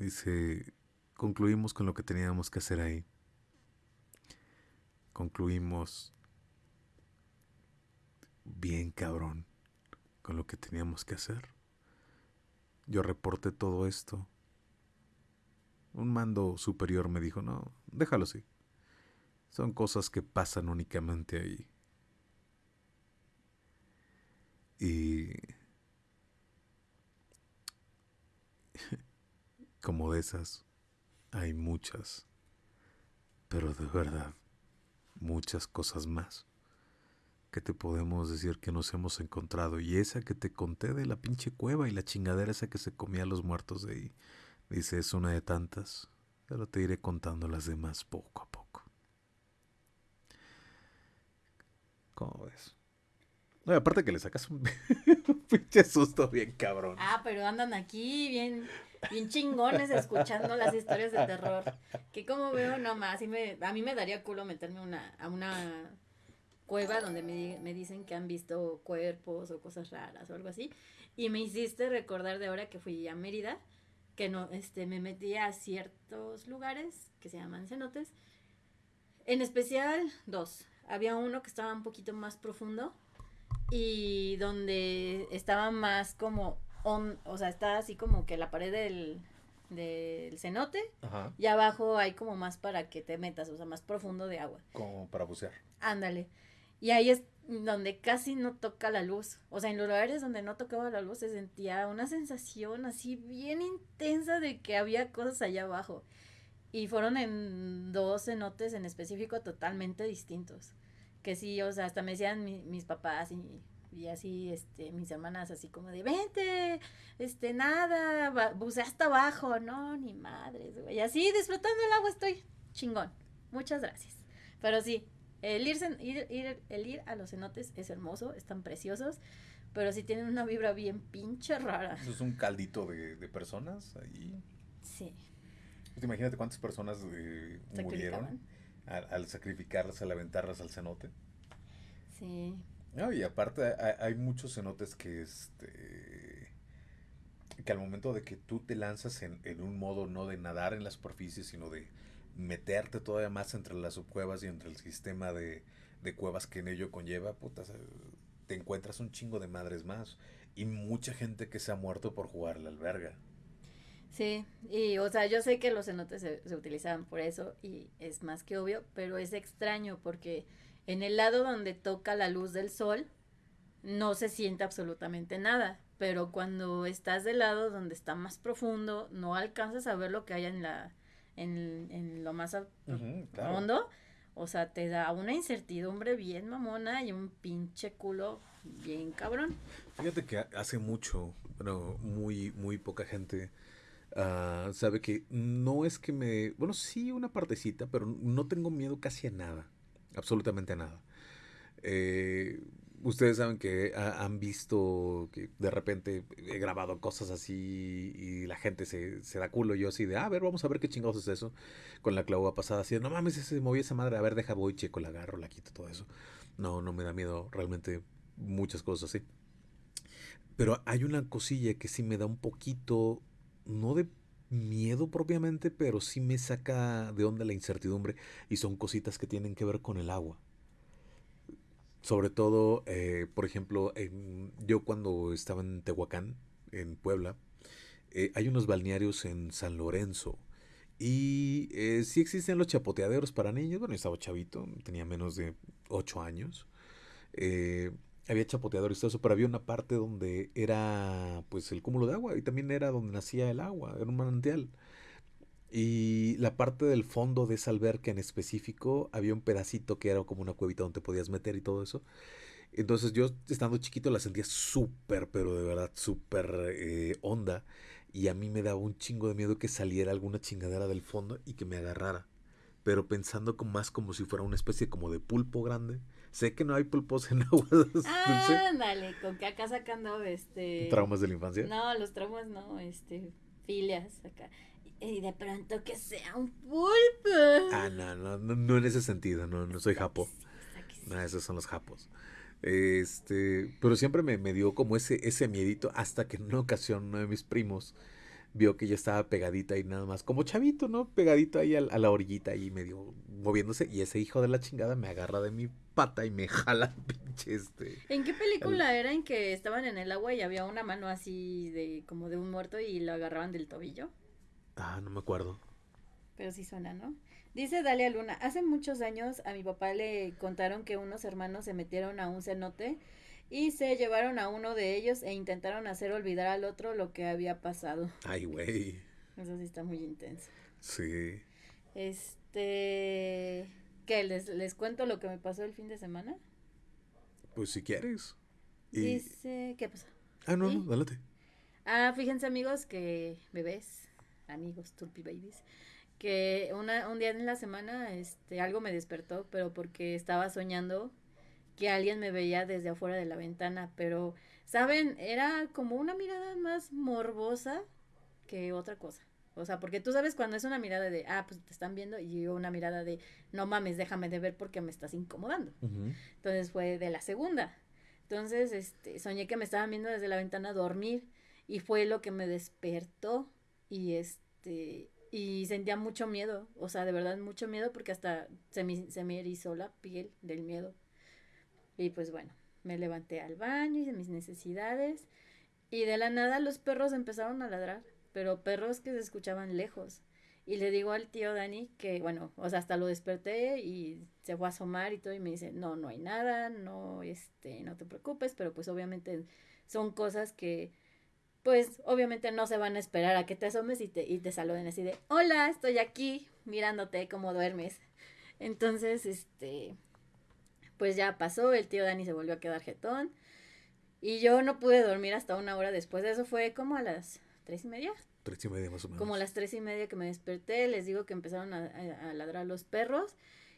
Dice, concluimos con lo que teníamos que hacer ahí. Concluimos bien cabrón con lo que teníamos que hacer. Yo reporté todo esto. Un mando superior me dijo, no, déjalo así. Son cosas que pasan únicamente ahí. Y... Como de esas, hay muchas. Pero de verdad, muchas cosas más que te podemos decir que nos hemos encontrado. Y esa que te conté de la pinche cueva y la chingadera esa que se comía a los muertos de ahí. Dice, es una de tantas. Pero te iré contando las demás poco a poco. ¿Cómo ves? Aparte que le sacas un, pinche susto bien cabrón. Ah, pero andan aquí bien, bien chingones escuchando las historias de terror. Que como veo nomás, me, a mí me daría culo meterme una, a una cueva donde me, me, dicen que han visto cuerpos o cosas raras o algo así. Y me hiciste recordar de ahora que fui a Mérida, que no, este, me metí a ciertos lugares que se llaman cenotes. En especial dos. Había uno que estaba un poquito más profundo y donde estaba más como, on, o sea, está así como que la pared del, del cenote Ajá. y abajo hay como más para que te metas, o sea, más profundo de agua. Como para bucear. Ándale. Y ahí es donde casi no toca la luz. O sea, en los lugares donde no tocaba la luz se sentía una sensación así bien intensa de que había cosas allá abajo. Y fueron en dos cenotes en específico totalmente distintos. Que sí, o sea, hasta me decían mi, mis papás y, y, así, este, mis hermanas así como de, vente, este, nada, bucea hasta abajo. No, ni madres, güey. Así, disfrutando el agua estoy chingón. Muchas gracias. Pero sí, el ir, ir, ir, el ir a los cenotes es hermoso, están preciosos, pero sí tienen una vibra bien pinche rara. Eso es un caldito de, de personas ahí. Sí. Pues imagínate cuántas personas eh, murieron al, al, sacrificarlas, al aventarlas al cenote. Sí. No, y aparte hay, muchos cenotes que este que al momento de que tú te lanzas en, en, un modo no de nadar en la superficie, sino de meterte todavía más entre las subcuevas y entre el sistema de, de cuevas que en ello conlleva, puta, te encuentras un chingo de madres más. Y mucha gente que se ha muerto por jugar la alberga. Sí, y o sea, yo sé que los cenotes se, se utilizaban por eso y es más que obvio, pero es extraño porque en el lado donde toca la luz del sol no se siente absolutamente nada, pero cuando estás del lado donde está más profundo no alcanzas a ver lo que hay en la en, en lo más uh -huh, claro. hondo, o sea, te da una incertidumbre bien mamona y un pinche culo bien cabrón. Fíjate que hace mucho, bueno, muy muy poca gente Uh, sabe que no es que me. Bueno, sí, una partecita, pero no tengo miedo casi a nada. Absolutamente nada. Eh, ustedes saben que ha, han visto que de repente he grabado cosas así y la gente se, se da culo. Yo así de, ah, a ver, vamos a ver qué chingados es eso. Con la clava pasada, así de, no mames, se movió esa madre. A ver, deja, voy, checo, la agarro, la quito, todo eso. No, no me da miedo realmente muchas cosas así. Pero hay una cosilla que sí me da un poquito no de miedo propiamente, pero sí me saca de onda la incertidumbre y son cositas que tienen que ver con el agua. Sobre todo, eh, por ejemplo, yo cuando estaba en Tehuacán, en Puebla, eh, hay unos balnearios en San Lorenzo. Y eh, sí existen los chapoteaderos para niños. Bueno, yo estaba chavito, tenía menos de 8 años. Eh, había chapoteadores y todo eso, pero había una parte donde era pues el cúmulo de agua y también era donde nacía el agua, era un manantial. Y la parte del fondo de esa alberca en específico había un pedacito que era como una cuevita donde podías meter y todo eso. Entonces yo estando chiquito la sentía súper, pero de verdad súper eh, honda. Y a mí me daba un chingo de miedo que saliera alguna chingadera del fondo y que me agarrara. Pero pensando como más como si fuera una especie como de pulpo grande Sé que no hay pulpos en agua dulce. Ah, dale, con que acá sacando este. ¿Traumas de la infancia? No, los traumas no, este. Filias acá. Y de pronto que sea un pulpo. Ah, no, no, no, no en ese sentido, no, no soy japo. No, esos son los japos. Este, pero siempre me, me dio como ese, ese miedito hasta que en una ocasión uno de mis primos vio que yo estaba pegadita y nada más, como chavito, ¿no? Pegadito ahí a, a, la orillita y medio moviéndose. Y ese hijo de la chingada me agarra de mi pata y me jala pinche este. ¿En qué película el... era en que estaban en el agua y había una mano así de como de un muerto y lo agarraban del tobillo? Ah, no me acuerdo. Pero sí suena, ¿no? Dice Dalia Luna, hace muchos años a mi papá le contaron que unos hermanos se metieron a un cenote y se llevaron a uno de ellos e intentaron hacer olvidar al otro lo que había pasado. Ay, güey. Eso sí está muy intenso. Sí. Este, ¿qué? ¿Les, ¿Les cuento lo que me pasó el fin de semana? Pues si quieres. Y... Dice, ¿qué pasó? Ah, no, ¿Sí? no, dálate. Ah, fíjense amigos que bebés, amigos, turpi babies, que una, un día en la semana este, algo me despertó, pero porque estaba soñando que alguien me veía desde afuera de la ventana, pero, ¿saben? Era como una mirada más morbosa que otra cosa. O sea, porque tú sabes cuando es una mirada de, ah, pues te están viendo, y yo una mirada de, no mames, déjame de ver porque me estás incomodando. Uh -huh. Entonces fue de la segunda. Entonces, este, soñé que me estaban viendo desde la ventana a dormir y fue lo que me despertó y este, y sentía mucho miedo, o sea, de verdad mucho miedo porque hasta se me, se me erizó la piel del miedo. Y pues bueno, me levanté al baño, hice mis necesidades y de la nada los perros empezaron a ladrar, pero perros que se escuchaban lejos. Y le digo al tío Dani que, bueno, o sea, hasta lo desperté y se fue a asomar y todo y me dice, no, no hay nada, no, este, no te preocupes, pero pues obviamente son cosas que, pues obviamente no se van a esperar a que te asomes y te, y te saluden así de, hola, estoy aquí mirándote cómo duermes. Entonces, este, pues ya pasó, el tío Dani se volvió a quedar jetón. Y yo no pude dormir hasta una hora después de eso, fue como a las tres y media. Tres y media más o menos. Como las tres y media que me desperté, les digo que empezaron a, a, a ladrar los perros.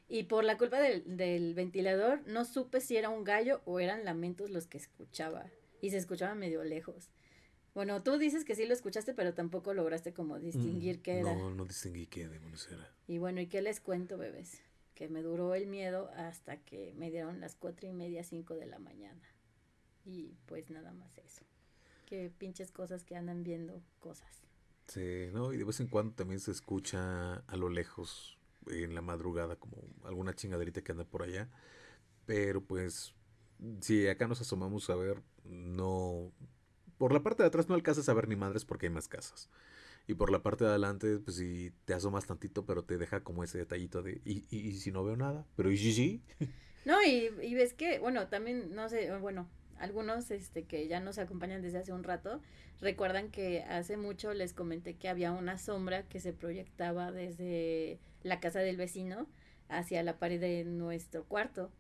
Y por la culpa del, del, ventilador, no supe si era un gallo o eran lamentos los que escuchaba. Y se escuchaba medio lejos. Bueno, tú dices que sí lo escuchaste, pero tampoco lograste como distinguir mm, qué era. No, no distinguí qué demonios era. Y bueno, ¿y qué les cuento, bebés? que me duró el miedo hasta que me dieron las cuatro y media, cinco de la mañana. Y pues nada más eso. Que pinches cosas que andan viendo cosas. Sí, ¿no? Y de vez en cuando también se escucha a lo lejos, en la madrugada, como alguna chingaderita que anda por allá. Pero pues, si acá nos asomamos a ver, no... Por la parte de atrás no alcanzas a ver ni madres porque hay más casas. Y por la parte de adelante, pues si te asomas tantito, pero te deja como ese detallito de, ¿y, y, si no veo nada? Pero ¿y sí, sí? No, y, y ves que, bueno, también, no sé, bueno, algunos este, que ya nos acompañan desde hace un rato recuerdan que hace mucho les comenté que había una sombra que se proyectaba desde la casa del vecino hacia la pared de nuestro cuarto.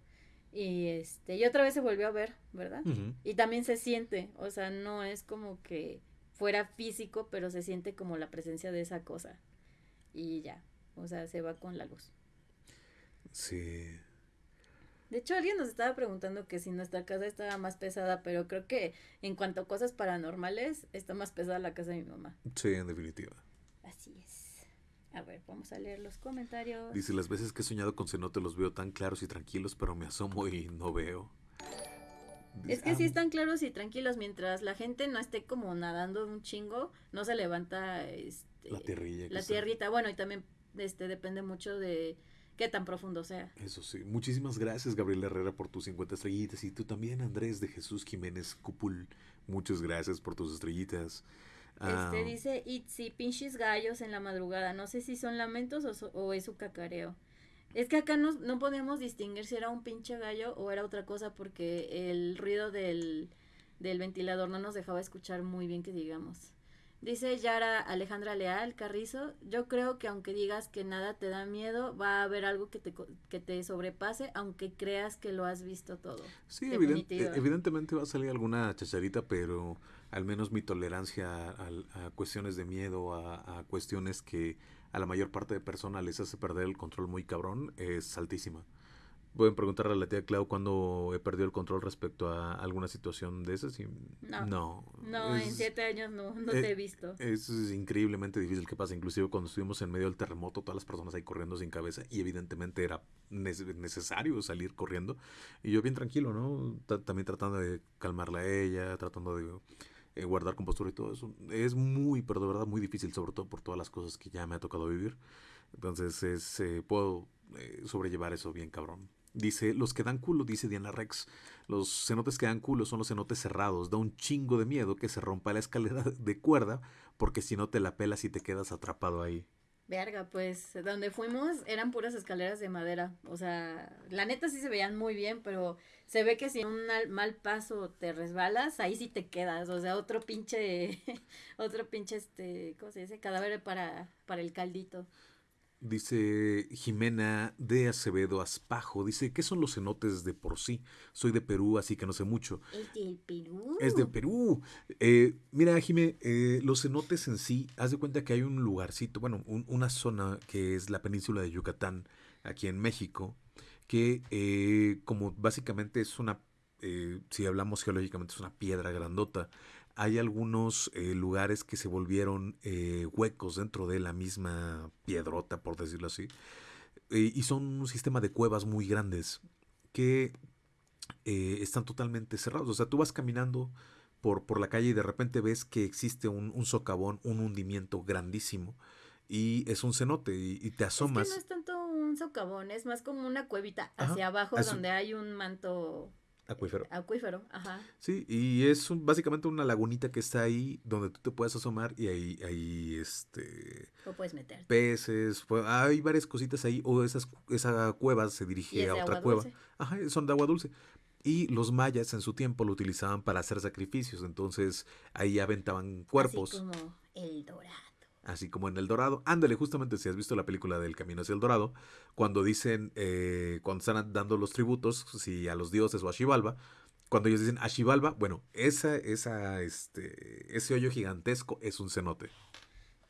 Y este, y otra vez se volvió a ver, ¿verdad? Y también se siente, o sea, no es como que fuera físico, pero se siente como la presencia de esa cosa. Y ya, o sea, se va con la luz. Sí. De hecho, alguien nos estaba preguntando que si nuestra casa estaba más pesada, pero creo que en cuanto a cosas paranormales, está más pesada la casa de mi mamá. Sí, en definitiva. Así es. A ver, vamos a leer los comentarios. Dice, las veces que he soñado con cenote los veo tan claros y tranquilos, pero me asomo y no veo. es que sí ah, están claros y tranquilos, mientras la gente no esté como nadando un chingo, no se levanta este, la tierrilla. La tierrita, bueno, y también este depende mucho de qué tan profundo sea. Eso sí. Muchísimas gracias, Gabriel Herrera, por tus 50 estrellitas. Y tú también, Andrés de Jesús Jiménez Cupul. Muchas gracias por tus estrellitas. Este ah, dice Itzi, pinches gallos en la madrugada. No sé si son lamentos o, es su cacareo. Es que acá no, no podemos distinguir si era un pinche gallo o era otra cosa porque el ruido del, del ventilador no nos dejaba escuchar muy bien que digamos. Dice Yara Alejandra Leal Carrizo, yo creo que aunque digas que nada te da miedo, va a haber algo que te, que te sobrepase, aunque creas que lo has visto todo. Sí, evidentemente va a salir alguna chacharita, pero al menos mi tolerancia a, cuestiones de miedo, a, cuestiones que a la mayor parte de personas les hace perder el control muy cabrón, es altísima. Pueden preguntarle a la tía Clau cuando he perdido el control respecto a alguna situación de esas. Y no. No, en siete años no, no te he visto. Es, increíblemente difícil que pase. Inclusive cuando estuvimos en medio del terremoto, todas las personas ahí corriendo sin cabeza y evidentemente era necesario salir corriendo. Y yo bien tranquilo, ¿no? también tratando de calmarla a ella, tratando de eh, guardar compostura y todo eso. Es muy, pero de verdad muy difícil, sobre todo por todas las cosas que ya me ha tocado vivir. Entonces es, eh, puedo eh, sobrellevar eso bien cabrón. Dice, los que dan culo, dice Diana Rex. Los cenotes que dan culo son los cenotes cerrados. Da un chingo de miedo que se rompa la escalera de cuerda, porque si no te la pelas y te quedas atrapado ahí. Verga, pues donde fuimos eran puras escaleras de madera. O sea, la neta sí se veían muy bien, pero se ve que si un mal paso te resbalas, ahí sí te quedas. O sea, otro pinche, otro pinche, este, ¿cómo se dice? Cadáver para, para el caldito. Dice Jimena de Acevedo Aspajo, dice, ¿qué son los cenotes de por sí? Soy de Perú, así que no sé mucho. Es de Perú. Es de Perú. Eh, mira, Jimé, eh, los cenotes en sí, haz de cuenta que hay un lugarcito, bueno, una zona que es la península de Yucatán, aquí en México, que eh, como básicamente es una, si hablamos geológicamente, es una piedra grandota hay algunos eh, lugares que se volvieron eh, huecos dentro de la misma piedrota, por decirlo así. Eh, y son un sistema de cuevas muy grandes que están totalmente cerrados. O sea, tú vas caminando por, por la calle y de repente ves que existe un, socavón, un hundimiento grandísimo. Y es un cenote y, te asomas. Es que no es tanto un socavón, es más como una cuevita hacia abajo donde hay un manto Acuífero. Acuífero, ajá. Sí, y es básicamente una lagunita que está ahí donde tú te puedes asomar y ahí, ahí este... O puedes meter. Peces, hay varias cositas ahí, o esas, esa cueva se dirige a otra cueva. Ajá, son de agua dulce. Y los mayas en su tiempo lo utilizaban para hacer sacrificios, entonces ahí aventaban cuerpos. Así como el dorado así como en El Dorado. Ándale, justamente si has visto la película del Camino hacia el Dorado, cuando dicen, eh, cuando están dando los tributos, si a los dioses o a Xibalba, cuando ellos dicen a Xibalba, bueno, esa, esa, este, ese hoyo gigantesco es un cenote.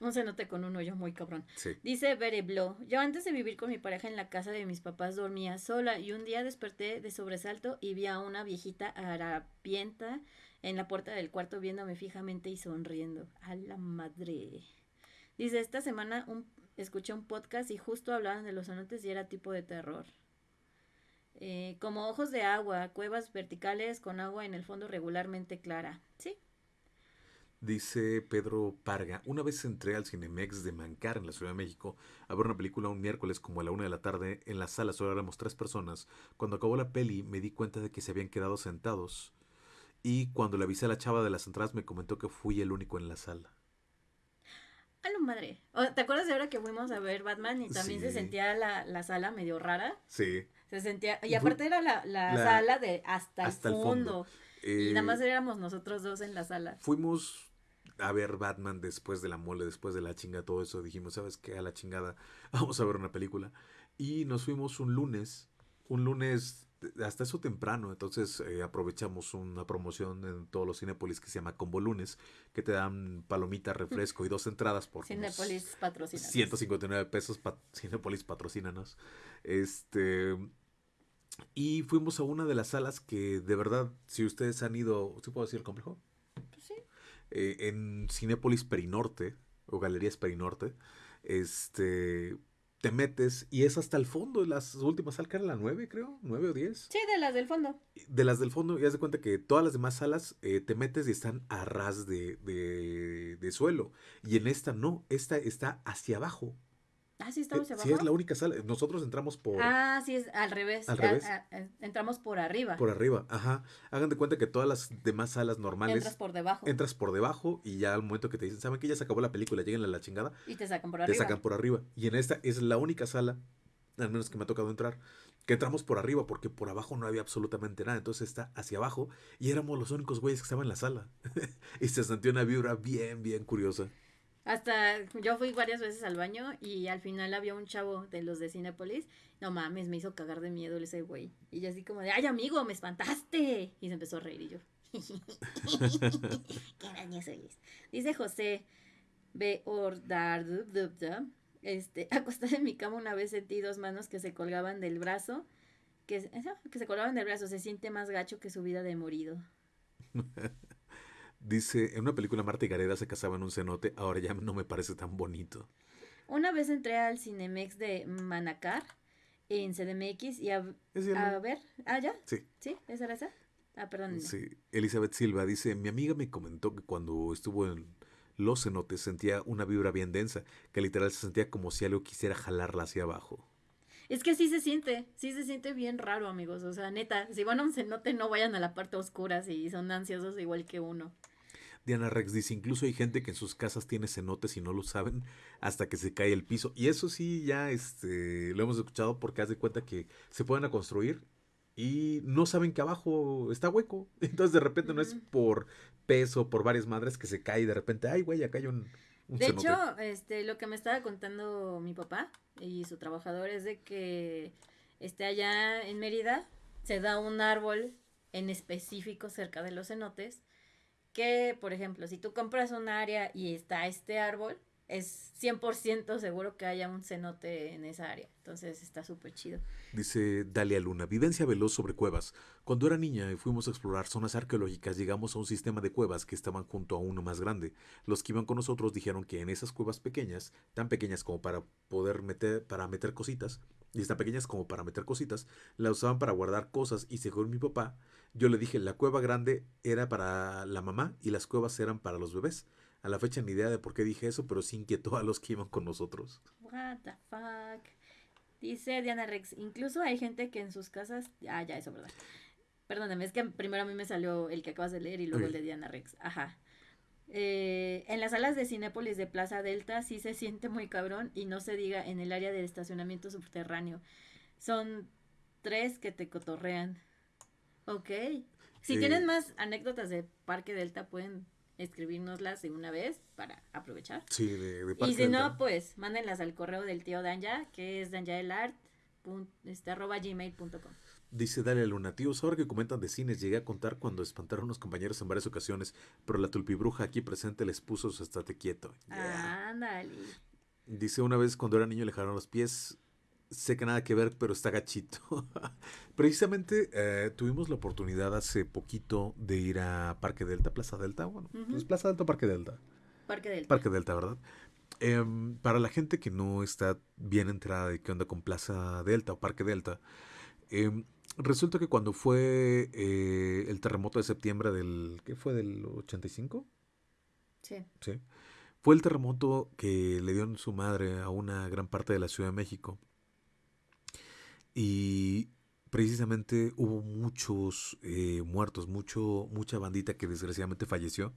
Un cenote con un hoyo muy cabrón. Dice Bereblo, yo antes de vivir con mi pareja en la casa de mis papás dormía sola y un día desperté de sobresalto y vi a una viejita harapienta en la puerta del cuarto viéndome fijamente y sonriendo. A la madre. Dice, esta semana un, escuché un podcast y justo hablaban de los cenotes y era tipo de terror. Eh, como ojos de agua, cuevas verticales con agua en el fondo regularmente clara. Sí, Dice Pedro Parga, una vez entré al Cinemex de Mancar en la Ciudad de México a ver una película un miércoles como a la una de la tarde. En la sala solo éramos tres personas. Cuando acabó la peli me di cuenta de que se habían quedado sentados. Y cuando le avisé a la chava de las entradas me comentó que fui el único en la sala. A lo madre. ¿Te acuerdas de ahora que fuimos a ver Batman y también se sentía la, la sala medio rara? Sí. Se sentía, y aparte era la, la la- sala de hasta, hasta el el fondo. Y Eh, nada más éramos nosotros dos en la sala. Fuimos a ver Batman después de la mole, después de la chinga, todo eso. Dijimos, ¿sabes qué? A la chingada, vamos a ver una película. Y nos fuimos un lunes, un lunes hasta eso temprano. Entonces eh, aprovechamos una promoción en todos los Cinépolis que se llama Combo Lunes, que te dan palomita, refresco y dos entradas por unos Cinepolis patrocina. 159 pesos. Pa Cinépolis patrocínanos. Este. Y fuimos a una de las salas que de verdad, si ustedes han ido, ¿sí puedo decir el complejo? Pues sí. eh, en Cinépolis Perinorte o Galerías Perinorte, este, te metes y es hasta el fondo, las últimas salas, que era la 9 creo, 9 o 10. Sí, de las del fondo. De las del fondo, y haz de cuenta que todas las demás salas eh, te metes y están a ras de, de, de suelo. Y en esta no, esta está hacia abajo. Ah, sí, estamos Eh, abajo. Sí, es la única sala. Nosotros entramos por, Ah, sí, es al revés. Al revés. ah, entramos por arriba. por arriba. Ajá. Hagan de cuenta que todas las demás salas normales Entras por debajo. entras por debajo y ya al momento que te dicen, ¿saben que ya se acabó la película? Lleguen a la chingada. y te sacan por te arriba. sacan por arriba. Y en esta es la única sala, al menos que me ha tocado entrar, que entramos por arriba porque por abajo no había absolutamente nada. Entonces está hacia abajo y éramos los únicos güeyes que estaban en la sala. y se sintió una vibra bien, bien curiosa. Hasta yo fui varias veces al baño y al final había un chavo de los de Cinepolis. No mames, me hizo cagar de miedo ese güey. Y yo así como de, ay amigo, me espantaste. Y se empezó a reír y yo. Qué daño soy. Dice José B. Ordardubdubda. Este, acostada en mi cama una vez sentí dos manos que se colgaban del brazo. Que, que se colgaban del brazo. Se siente más gacho que su vida de morido. Dice, en una película Marta y Gareda se casaba en un cenote, ahora ya no me parece tan bonito. Una vez entré al Cinemex de Manacar en CDMX y a, ¿Es el- a ver, ah, ya, Sí. sí, esa era esa. Ah, perdón. Sí, Elizabeth Silva dice, mi amiga me comentó que cuando estuvo en los cenotes sentía una vibra bien densa, que literal se sentía como si algo quisiera jalarla hacia abajo. Es que sí se siente, sí se siente bien raro, amigos. O sea, neta, si van a un cenote, no vayan a la parte oscura si son ansiosos igual que uno. Diana Rex dice, incluso hay gente que en sus casas tiene cenotes y no lo saben hasta que se cae el piso. Y eso sí, ya este, lo hemos escuchado porque haz de cuenta que se pueden a construir y no saben que abajo está hueco. Entonces de repente no es por peso, por varias madres que se cae y de repente, ay güey, acá hay un, un De cenote". hecho, este, lo que me estaba contando mi papá y su trabajador es de que este, allá en Mérida se da un árbol en específico cerca de los cenotes que, por ejemplo, si tú compras un área y está este árbol, es 100% seguro que haya un cenote en esa área. Entonces está súper chido. Dice Dalia Luna, vivencia veloz sobre cuevas. Cuando era niña y fuimos a explorar zonas arqueológicas, llegamos a un sistema de cuevas que estaban junto a uno más grande. Los que iban con nosotros dijeron que en esas cuevas pequeñas, tan pequeñas como para poder meter, para meter cositas, y tan pequeñas como para meter cositas, la usaban para guardar cosas y según mi papá, yo le dije, la cueva grande era para la mamá y las cuevas eran para los bebés. A la fecha ni idea de por qué dije eso, pero sí inquietó a los que iban con nosotros. What the fuck. Dice Diana Rex, incluso hay gente que en sus casas... Ah, ya, eso, ¿verdad? Perdóname, es que primero a mí me salió el que acabas de leer y luego Ok. el de Diana Rex. Ajá. Eh, en las salas de Cinépolis de Plaza Delta sí se siente muy cabrón y no se diga en el área de estacionamiento subterráneo. Son tres que te cotorrean. Ok. Si tienen más anécdotas de Parque Delta pueden escribirnoslas de una vez para aprovechar. Sí, de, de Y si Delta. no, pues mándenlas al correo del tío Danja, que es danjaelart, este, arroba gmail.com. Dice Dalia Luna, tíos, ahora que comentan de cines, llegué a contar cuando espantaron a unos compañeros en varias ocasiones, pero la tulpibruja aquí presente les puso su estate quieto. Yeah. Ándale. Dice una vez cuando era niño le jalaron los pies, sé que nada que ver, pero está gachito. Precisamente eh, tuvimos la oportunidad hace poquito de ir a Parque Delta, Plaza Delta, bueno, Ujú. pues Plaza Delta o Parque Delta. Parque Delta. Parque Delta, ¿verdad? Em, para la gente que no está bien enterada de qué onda con Plaza Delta o Parque Delta, em, resulta que cuando fue eh, el terremoto de septiembre del, ¿qué fue? ¿Del 85? Sí. Sí. Fue el terremoto que le dio en su madre a una gran parte de la Ciudad de México. Y precisamente hubo muchos eh, muertos, mucho, mucha bandita que desgraciadamente falleció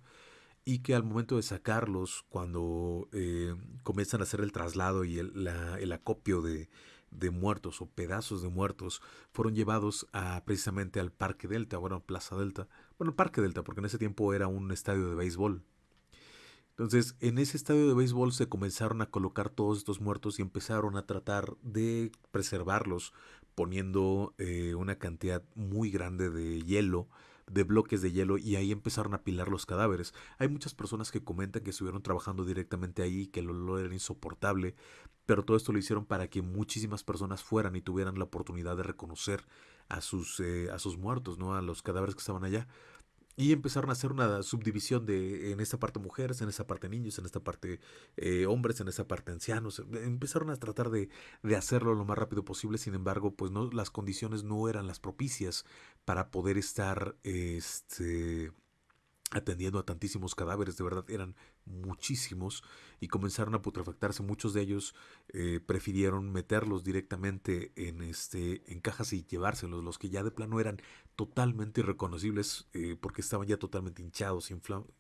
y que al momento de sacarlos, cuando eh, comienzan a hacer el traslado y el, la- el acopio de, de muertos o pedazos de muertos, fueron llevados a, precisamente al Parque Delta, bueno, Plaza Delta, bueno, Parque Delta, porque en ese tiempo era un estadio de béisbol. Entonces, en ese estadio de béisbol se comenzaron a colocar todos estos muertos y empezaron a tratar de preservarlos poniendo eh, una cantidad muy grande de hielo, de bloques de hielo, y ahí empezaron a apilar los cadáveres. Hay muchas personas que comentan que estuvieron trabajando directamente ahí, que el olor era insoportable, pero todo esto lo hicieron para que muchísimas personas fueran y tuvieran la oportunidad de reconocer a sus, eh, a sus muertos, ¿no? A los cadáveres que estaban allá. Y empezaron a hacer una subdivisión de en esta parte mujeres, en esta parte niños, en esta parte eh, hombres, en esta parte ancianos. Empezaron a tratar de, de hacerlo lo más rápido posible, sin embargo, pues no, las condiciones no eran las propicias para poder estar este, atendiendo a tantísimos cadáveres, de verdad eran muchísimos y comenzaron a putrefactarse. Muchos de ellos eh, prefirieron meterlos directamente en, este, en cajas y llevárselos, los que ya de plano eran totalmente irreconocibles eh, porque estaban ya totalmente hinchados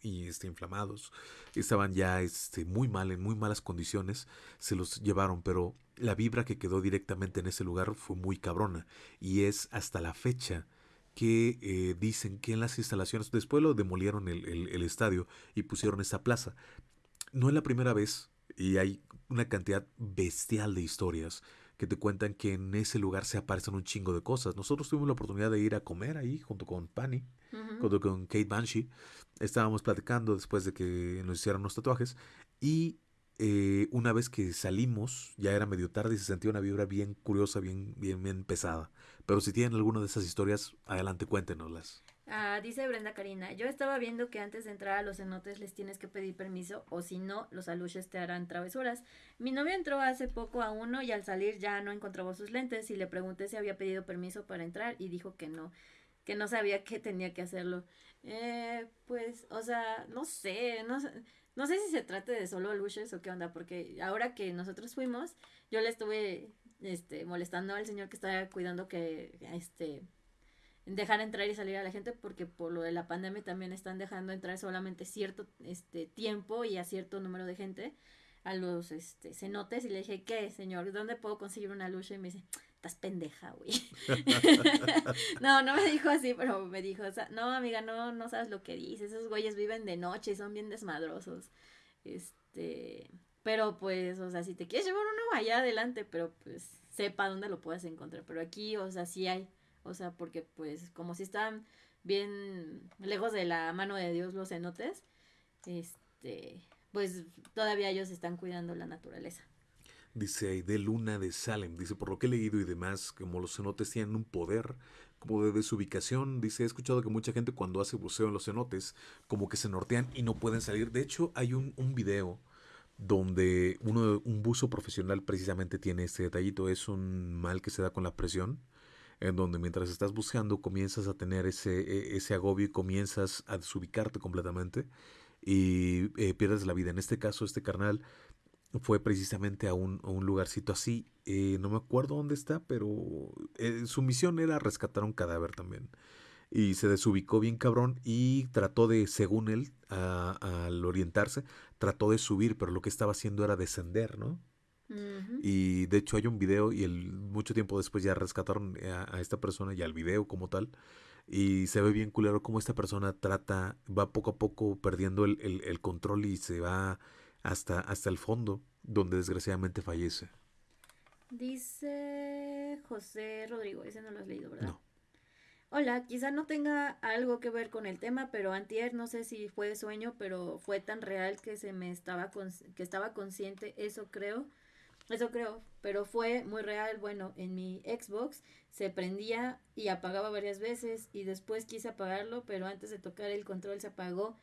y este, inflamados, estaban ya este, muy mal, en muy malas condiciones, se los llevaron, pero la vibra que quedó directamente en ese lugar fue muy cabrona y es hasta la fecha que eh, dicen que en las instalaciones, después lo demolieron el, el- el estadio y pusieron esa plaza. No es la primera vez y hay una cantidad bestial de historias que te cuentan que en ese lugar se aparecen un chingo de cosas. Nosotros tuvimos la oportunidad de ir a comer ahí junto con Pani, Ujú. junto con Kate Banshee. Estábamos platicando después de que nos hicieran los tatuajes y eh, una vez que salimos, ya era medio tarde y se sentía una vibra bien curiosa, bien, bien, bien pesada. Pero si tienen alguna de esas historias, adelante cuéntenoslas. Ah, dice Brenda Karina, yo estaba viendo que antes de entrar a los cenotes les tienes que pedir permiso o si no, los aluches te harán travesuras. Mi novio entró hace poco a uno y al salir ya no encontraba sus lentes y le pregunté si había pedido permiso para entrar y dijo que no, que no sabía que tenía que hacerlo. Eh, pues, o sea, no sé, no sé, no sé si se trate de solo aluches o qué onda, porque ahora que nosotros fuimos, yo le estuve, este, molestando al señor que estaba cuidando que, este, dejar entrar y salir a la gente porque por lo de la pandemia también están dejando entrar solamente cierto este tiempo y a cierto número de gente a los este cenotes y le dije, "¿Qué, señor? ¿Dónde puedo conseguir una lucha?" Y me dice, "Estás pendeja, güey." no, no me dijo así, pero me dijo, "No, amiga, no no sabes lo que dices. Esos güeyes viven de noche son bien desmadrosos." Este, pero pues, o sea, si te quieres llevar uno vaya adelante, pero pues sepa dónde lo puedes encontrar, pero aquí, o sea, sí hay o sea, porque pues como si están bien lejos de la mano de Dios los cenotes, este, pues todavía ellos están cuidando la naturaleza. Dice Aide Luna de Salem. Dice, por lo que he leído y demás, como los cenotes tienen un poder como de desubicación. Dice, he escuchado que mucha gente cuando hace buceo en los cenotes, como que se nortean y no pueden salir. De hecho, hay un, un video donde uno, un buzo profesional precisamente tiene este detallito. Es un mal que se da con la presión en donde mientras estás buscando comienzas a tener ese, e- ese agobio y comienzas a desubicarte completamente y eh, pierdes la vida. En este caso, este carnal fue precisamente a un, un lugarcito así, eh, no me acuerdo dónde está, pero eh, su misión era rescatar un cadáver también. Y se desubicó bien cabrón y trató de, según él, a- al orientarse, trató de subir, pero lo que estaba haciendo era descender, ¿no? Y de hecho hay un video y el, mucho tiempo después ya rescataron a, a esta persona y al video como tal. Y se ve bien culero cómo esta persona trata, va poco a poco perdiendo el, el- el control y se va hasta, hasta el fondo, donde desgraciadamente fallece. Dice José Rodrigo, ese no lo has leído, ¿verdad? No. Hola, quizá no tenga algo que ver con el tema, pero antier no sé si fue sueño, pero fue tan real que se me estaba que estaba consciente, eso creo. Eso creo, pero fue muy real. Bueno, en mi Xbox se prendía y apagaba varias veces y después quise apagarlo, pero antes de tocar el control se apagó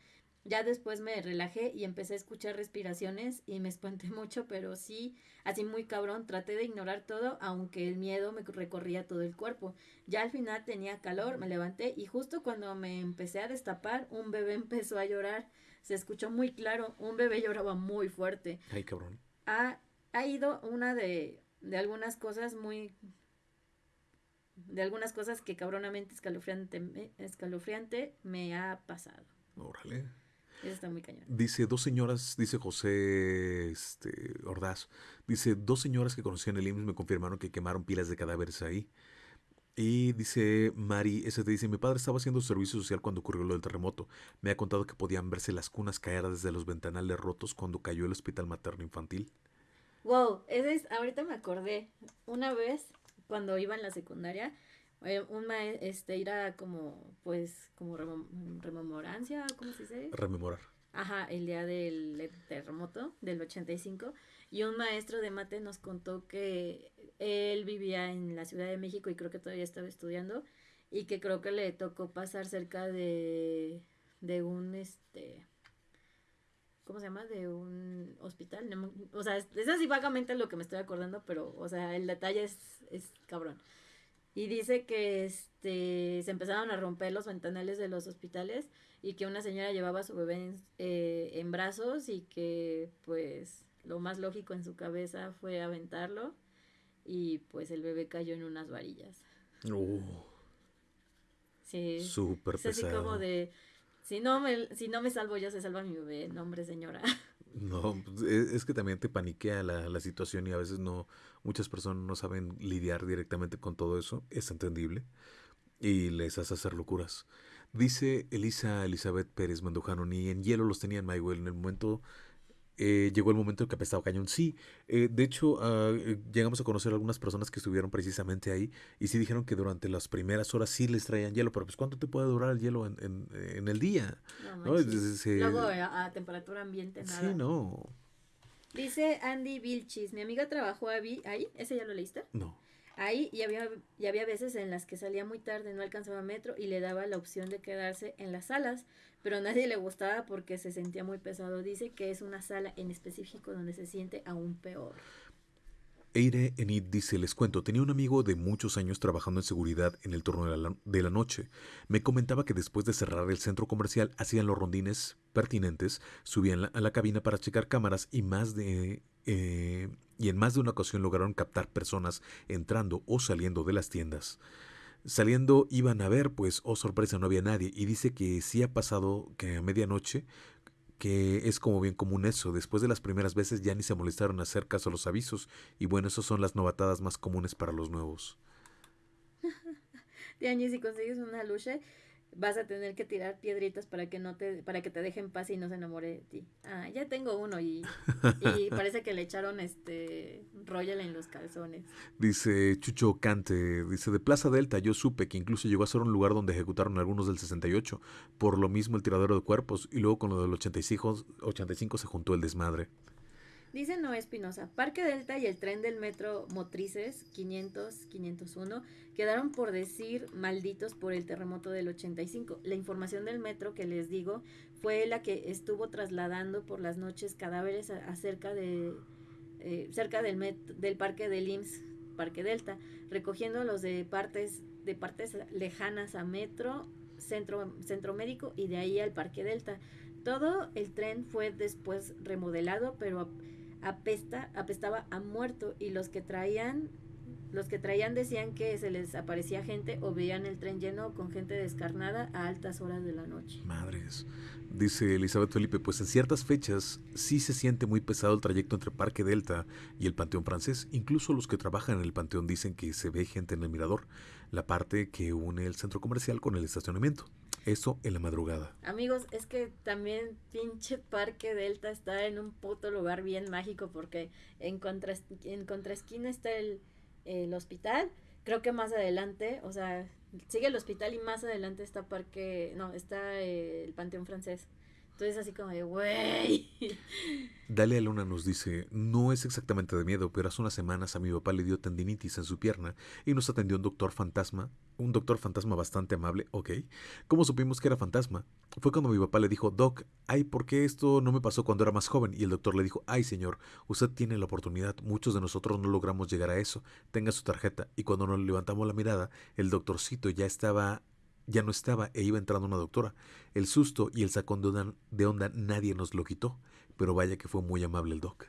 Ya después me relajé y empecé a escuchar respiraciones y me espanté mucho, pero sí, así muy cabrón, traté de ignorar todo, aunque el miedo me recorría todo el cuerpo. Ya al final tenía calor, me levanté y justo cuando me empecé a destapar, un bebé empezó a llorar. Se escuchó muy claro, un bebé lloraba muy fuerte. Ay, cabrón. Ha, ha ido una de, de algunas cosas muy de algunas cosas que cabronamente escalofriante, escalofriante me ha pasado. Órale. Eso está muy cañón. Dice dos señoras, dice José este, Ordaz, dice dos señoras que conocían el IMSS me confirmaron que quemaron pilas de cadáveres ahí. Y dice Mari, ese te dice, mi padre estaba haciendo servicio social cuando ocurrió lo del terremoto. Me ha contado que podían verse las cunas caer desde los ventanales rotos cuando cayó el hospital materno infantil. Wow, ese es, ahorita me acordé. Una vez, cuando iba en la secundaria, eh, un maestro, este, era como, pues, como rememorancia, ¿cómo se dice? Rememorar. Ajá, el día del terremoto del 85. Y un maestro de mate nos contó que él vivía en la Ciudad de México y creo que todavía estaba estudiando. Y que creo que le tocó pasar cerca de, de un, este, ¿cómo se llama? De un hospital. o sea, es, así vagamente lo que me estoy acordando, pero, o sea, el detalle es, es cabrón. Y dice que este, se empezaron a romper los ventanales de los hospitales y que una señora llevaba a su bebé en, eh, en brazos y que pues lo más lógico en su cabeza fue aventarlo y pues el bebé cayó en unas varillas. Uh, sí. Súper pesado. así como de, si no, me, si no me salvo yo, se salva mi bebé. No, hombre, señora. No, pues, e, es que también te paniquea la, la situación y a veces no, muchas personas no saben lidiar directamente con todo eso, es entendible, y les hace hacer locuras. Dice Elisa Elizabeth Pérez Mandujano, ni en hielo los tenían, Maywell, en el momento eh, llegó el momento en que apestaba cañón. Sí, eh, de hecho, eh, llegamos a conocer a algunas personas que estuvieron precisamente ahí y sí dijeron que durante las primeras horas sí les traían hielo, pero pues ¿cuánto te puede durar el hielo en, en, el día? No, Luego a, temperatura ambiente nada. Sí, no. Dice Andy Vilchis, mi amiga trabajó ahí, ¿ese ya lo leíste? No. Ahí y había, y había veces en las que salía muy tarde, no alcanzaba metro y le daba la opción de quedarse en las salas, pero a nadie le gustaba porque se sentía muy pesado. Dice que es una sala en específico donde se siente aún peor. Eire Enid dice, les cuento, tenía un amigo de muchos años trabajando en seguridad en el turno de la, noche. Me comentaba que después de cerrar el centro comercial hacían los rondines pertinentes, subían a la cabina para checar cámaras y más de... Eh, y en más de una ocasión lograron captar personas entrando o saliendo de las tiendas. Saliendo iban a ver, pues, oh sorpresa, no había nadie. Y dice que sí ha pasado que a medianoche, que es como bien común eso. Después de las primeras veces ya ni se molestaron a hacer caso a los avisos. Y bueno, esas son las novatadas más comunes para los nuevos. Si consigues una vas a tener que tirar piedritas para que no te para que te dejen paz y no se enamore de ti. Ah, ya tengo uno y, y parece que le echaron este Royal en los calzones. Dice Chucho Cante, dice de Plaza Delta yo supe que incluso llegó a ser un lugar donde ejecutaron algunos del 68, por lo mismo el tiradero de cuerpos y luego con lo del 85, 85 se juntó el desmadre. Dice Noé Espinosa, Parque Delta y el tren del metro Motrices 500-501 quedaron por decir malditos por el terremoto del 85. La información del metro que les digo fue la que estuvo trasladando por las noches cadáveres acerca de eh, cerca del, del parque del IMSS, Parque Delta, recogiendo los de partes de partes lejanas a metro, centro, centro médico y de ahí al Parque Delta. Todo el tren fue después remodelado, pero apesta, apestaba a muerto y los que traían los que traían decían que se les aparecía gente o veían el tren lleno con gente descarnada a altas horas de la noche. Madres. Dice Elizabeth Felipe, pues en ciertas fechas sí se siente muy pesado el trayecto entre Parque Delta y el Panteón Francés. Incluso los que trabajan en el Panteón dicen que se ve gente en el mirador, la parte que une el centro comercial con el estacionamiento. Eso en la madrugada. Amigos, es que también pinche Parque Delta está en un puto lugar bien mágico porque en, contra, en contraesquina está el, el hospital. Creo que más adelante, o sea, sigue el hospital y más adelante está Parque, no, está el Panteón Francés. Entonces así como de, güey. Dalia Luna nos dice, no es exactamente de miedo, pero hace unas semanas a mi papá le dio tendinitis en su pierna y nos atendió un doctor fantasma, un doctor fantasma bastante amable, ok. ¿Cómo supimos que era fantasma? Fue cuando mi papá le dijo, Doc, ay, ¿por qué esto no me pasó cuando era más joven? Y el doctor le dijo, ay, señor, usted tiene la oportunidad, muchos de nosotros no logramos llegar a eso, tenga su tarjeta. Y cuando nos levantamos la mirada, el doctorcito ya estaba ya no estaba e iba entrando una doctora. El susto y el sacón de onda, nadie nos lo quitó, pero vaya que fue muy amable el doc.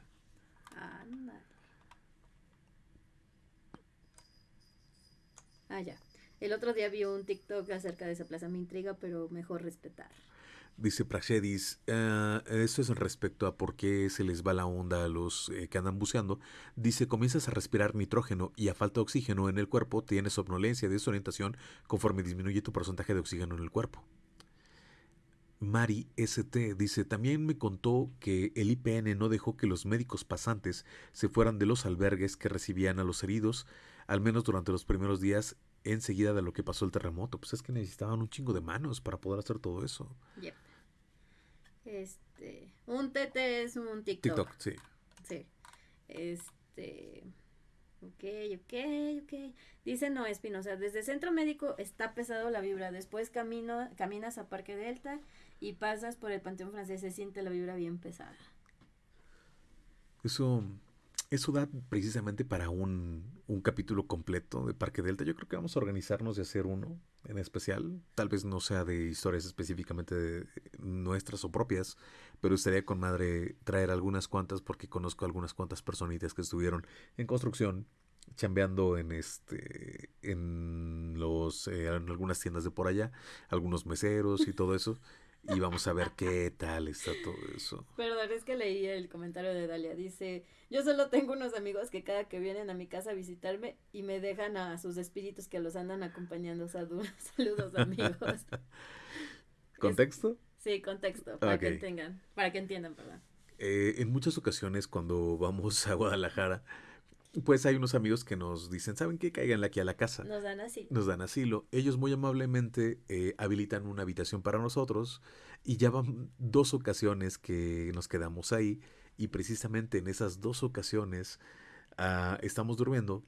Ah, ya. El otro día vi un TikTok acerca de esa plaza. Me intriga, pero mejor respetar. Dice Praxedis, uh, eso es respecto a por qué se les va la onda a los eh, que andan buceando. Dice, comienzas a respirar nitrógeno y a falta de oxígeno en el cuerpo tienes somnolencia, desorientación conforme disminuye tu porcentaje de oxígeno en el cuerpo. Mari ST dice, también me contó que el IPN no dejó que los médicos pasantes se fueran de los albergues que recibían a los heridos, al menos durante los primeros días enseguida de lo que pasó el terremoto. Pues es que necesitaban un chingo de manos para poder hacer todo eso. Yep. Este, un TT es un TikTok. TikTok, sí. Sí. Este, ok, ok, ok. Dice no, Espinosa, desde centro médico está pesado la vibra, después camino, caminas a Parque Delta y pasas por el Panteón Francés, se siente la vibra bien pesada. Eso, eso da precisamente para un, un, capítulo completo de Parque Delta. Yo creo que vamos a organizarnos y hacer uno en especial. Tal vez no sea de historias específicamente de nuestras o propias, pero estaría con madre traer algunas cuantas porque conozco algunas cuantas personitas que estuvieron en construcción, chambeando en este en los eh, en algunas tiendas de por allá, algunos meseros y todo eso y vamos a ver qué tal está todo eso. Perdón, es que leí el comentario de Dalia. Dice, yo solo tengo unos amigos que cada que vienen a mi casa a visitarme y me dejan a sus espíritus que los andan acompañando. Saludos, amigos. ¿Contexto? Es, sí, contexto, para okay. que tengan, para que entiendan, perdón. Eh, en muchas ocasiones cuando vamos a Guadalajara, pues hay unos amigos que nos dicen, ¿saben qué? Cáiganle aquí a la casa. Nos dan asilo. Nos dan asilo. Ellos muy amablemente eh, habilitan una habitación para nosotros y ya van dos ocasiones que nos quedamos ahí y precisamente en esas dos ocasiones uh, estamos durmiendo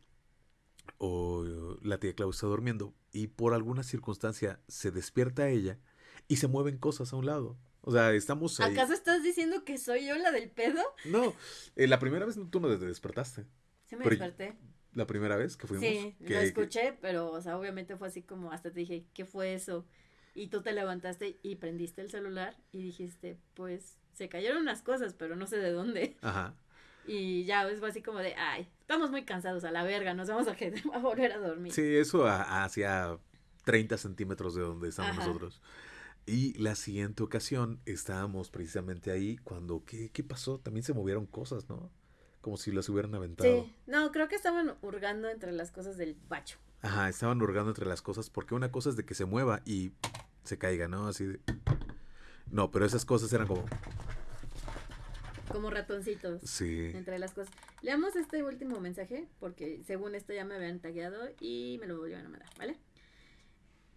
o la tía Clau está durmiendo y por alguna circunstancia se despierta ella y se mueven cosas a un lado. O sea, estamos ahí. ¿Acaso estás diciendo que soy yo la del pedo? No, eh, la primera vez tú no te despertaste. Sí me pero desperté. ¿La primera vez que fuimos? Sí, que, lo escuché, que... pero, o sea, obviamente fue así como, hasta te dije, ¿qué fue eso? Y tú te levantaste y prendiste el celular y dijiste, pues, se cayeron unas cosas, pero no sé de dónde. Ajá. Y ya es así como de, ay, estamos muy cansados a la verga, nos vamos a, a volver a dormir. Sí, eso hacia 30 centímetros de donde estamos Ajá. nosotros. Y la siguiente ocasión estábamos precisamente ahí cuando, ¿qué, ¿qué pasó? También se movieron cosas, ¿no? Como si las hubieran aventado. Sí, no, creo que estaban hurgando entre las cosas del bacho. Ajá, estaban hurgando entre las cosas porque una cosa es de que se mueva y se caiga, ¿no? Así de... No, pero esas cosas eran como... Como ratoncitos. Sí. Entre las cosas. Leamos este último mensaje porque según esto ya me habían tagueado y me lo volvieron a mandar, ¿vale?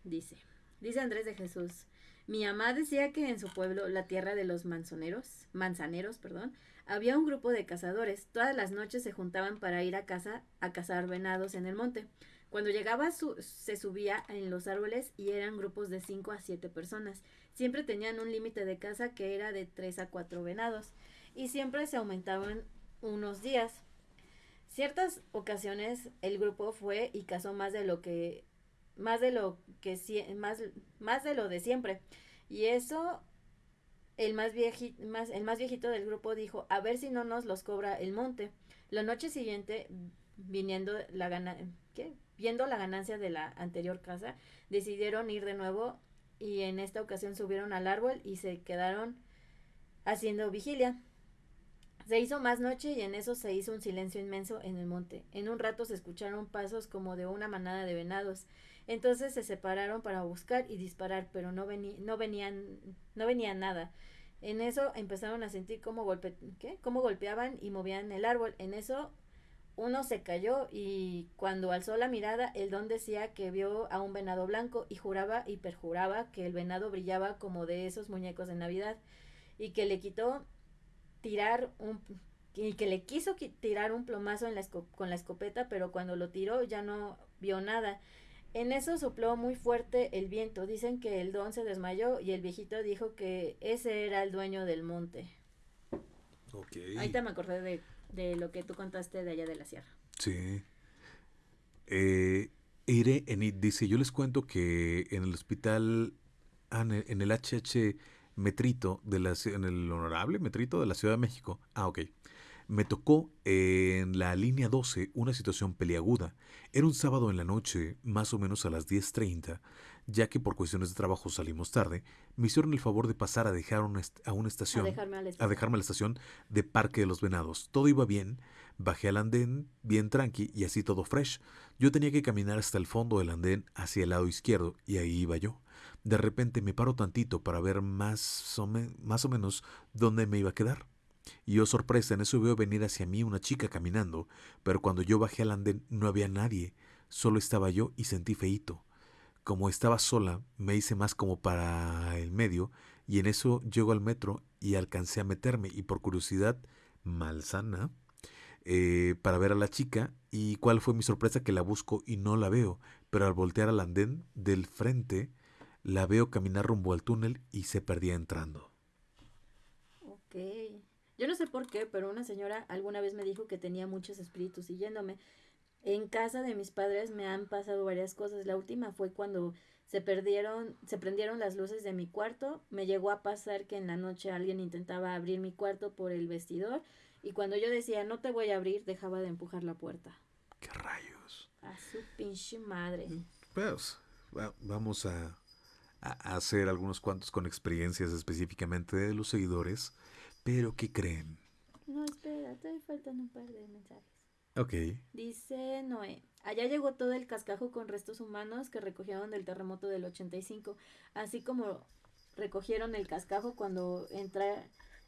Dice, dice Andrés de Jesús. Mi mamá decía que en su pueblo, la tierra de los manzoneros, manzaneros, perdón, había un grupo de cazadores. Todas las noches se juntaban para ir a casa a cazar venados en el monte. Cuando llegaba su, se subía en los árboles y eran grupos de 5 a 7 personas. Siempre tenían un límite de caza que era de 3 a 4 venados y siempre se aumentaban unos días. Ciertas ocasiones el grupo fue y cazó más de lo que más de lo que más, más de lo de siempre. Y eso el más, viejito, más, el más viejito del grupo dijo, a ver si no nos los cobra el monte. La noche siguiente, viniendo la gana, ¿qué? viendo la ganancia de la anterior casa, decidieron ir de nuevo y en esta ocasión subieron al árbol y se quedaron haciendo vigilia. Se hizo más noche y en eso se hizo un silencio inmenso en el monte. En un rato se escucharon pasos como de una manada de venados. Entonces se separaron para buscar y disparar, pero no, no venían, no venía nada. En eso empezaron a sentir cómo, golpe, ¿qué? cómo golpeaban y movían el árbol. En eso uno se cayó y cuando alzó la mirada, el don decía que vio a un venado blanco y juraba y perjuraba que el venado brillaba como de esos muñecos de Navidad. y que le quitó tirar un y que le quiso tirar un plomazo en con la escopeta, pero cuando lo tiró ya no vio nada. En eso sopló muy fuerte el viento. Dicen que el don se desmayó y el viejito dijo que ese era el dueño del monte. Ok. Ahorita me acordé de, de lo que tú contaste de allá de la sierra. Sí. Eh, Ire Enid dice, yo les cuento que en el hospital, ah, en el HH Metrito, de la, en el honorable Metrito de la Ciudad de México, ah, ok, me tocó en la línea 12 una situación peliaguda. Era un sábado en la noche, más o menos a las 10.30, ya que por cuestiones de trabajo salimos tarde, me hicieron el favor de pasar a dejar una a una estación, a dejarme a, la estación. a dejarme a la estación de Parque de los Venados. Todo iba bien, bajé al andén bien tranqui y así todo fresh. Yo tenía que caminar hasta el fondo del andén hacia el lado izquierdo y ahí iba yo. De repente me paro tantito para ver más o, más o menos dónde me iba a quedar. Y yo sorpresa, en eso veo venir hacia mí una chica caminando, pero cuando yo bajé al andén no había nadie, solo estaba yo y sentí feíto. Como estaba sola, me hice más como para el medio, y en eso llego al metro y alcancé a meterme, y por curiosidad malsana, eh, para ver a la chica, y cuál fue mi sorpresa que la busco y no la veo, pero al voltear al andén del frente, la veo caminar rumbo al túnel y se perdía entrando. Ok. Yo no sé por qué, pero una señora alguna vez me dijo que tenía muchos espíritus siguiéndome. En casa de mis padres me han pasado varias cosas. La última fue cuando se perdieron, se prendieron las luces de mi cuarto. Me llegó a pasar que en la noche alguien intentaba abrir mi cuarto por el vestidor y cuando yo decía no te voy a abrir, dejaba de empujar la puerta. ¿Qué rayos? A su pinche madre. Pues vamos a, a hacer algunos cuantos con experiencias específicamente de los seguidores pero, ¿qué creen? No, espera, todavía faltan un par de mensajes. Ok. Dice Noé, allá llegó todo el cascajo con restos humanos que recogieron del terremoto del 85, así como recogieron el cascajo cuando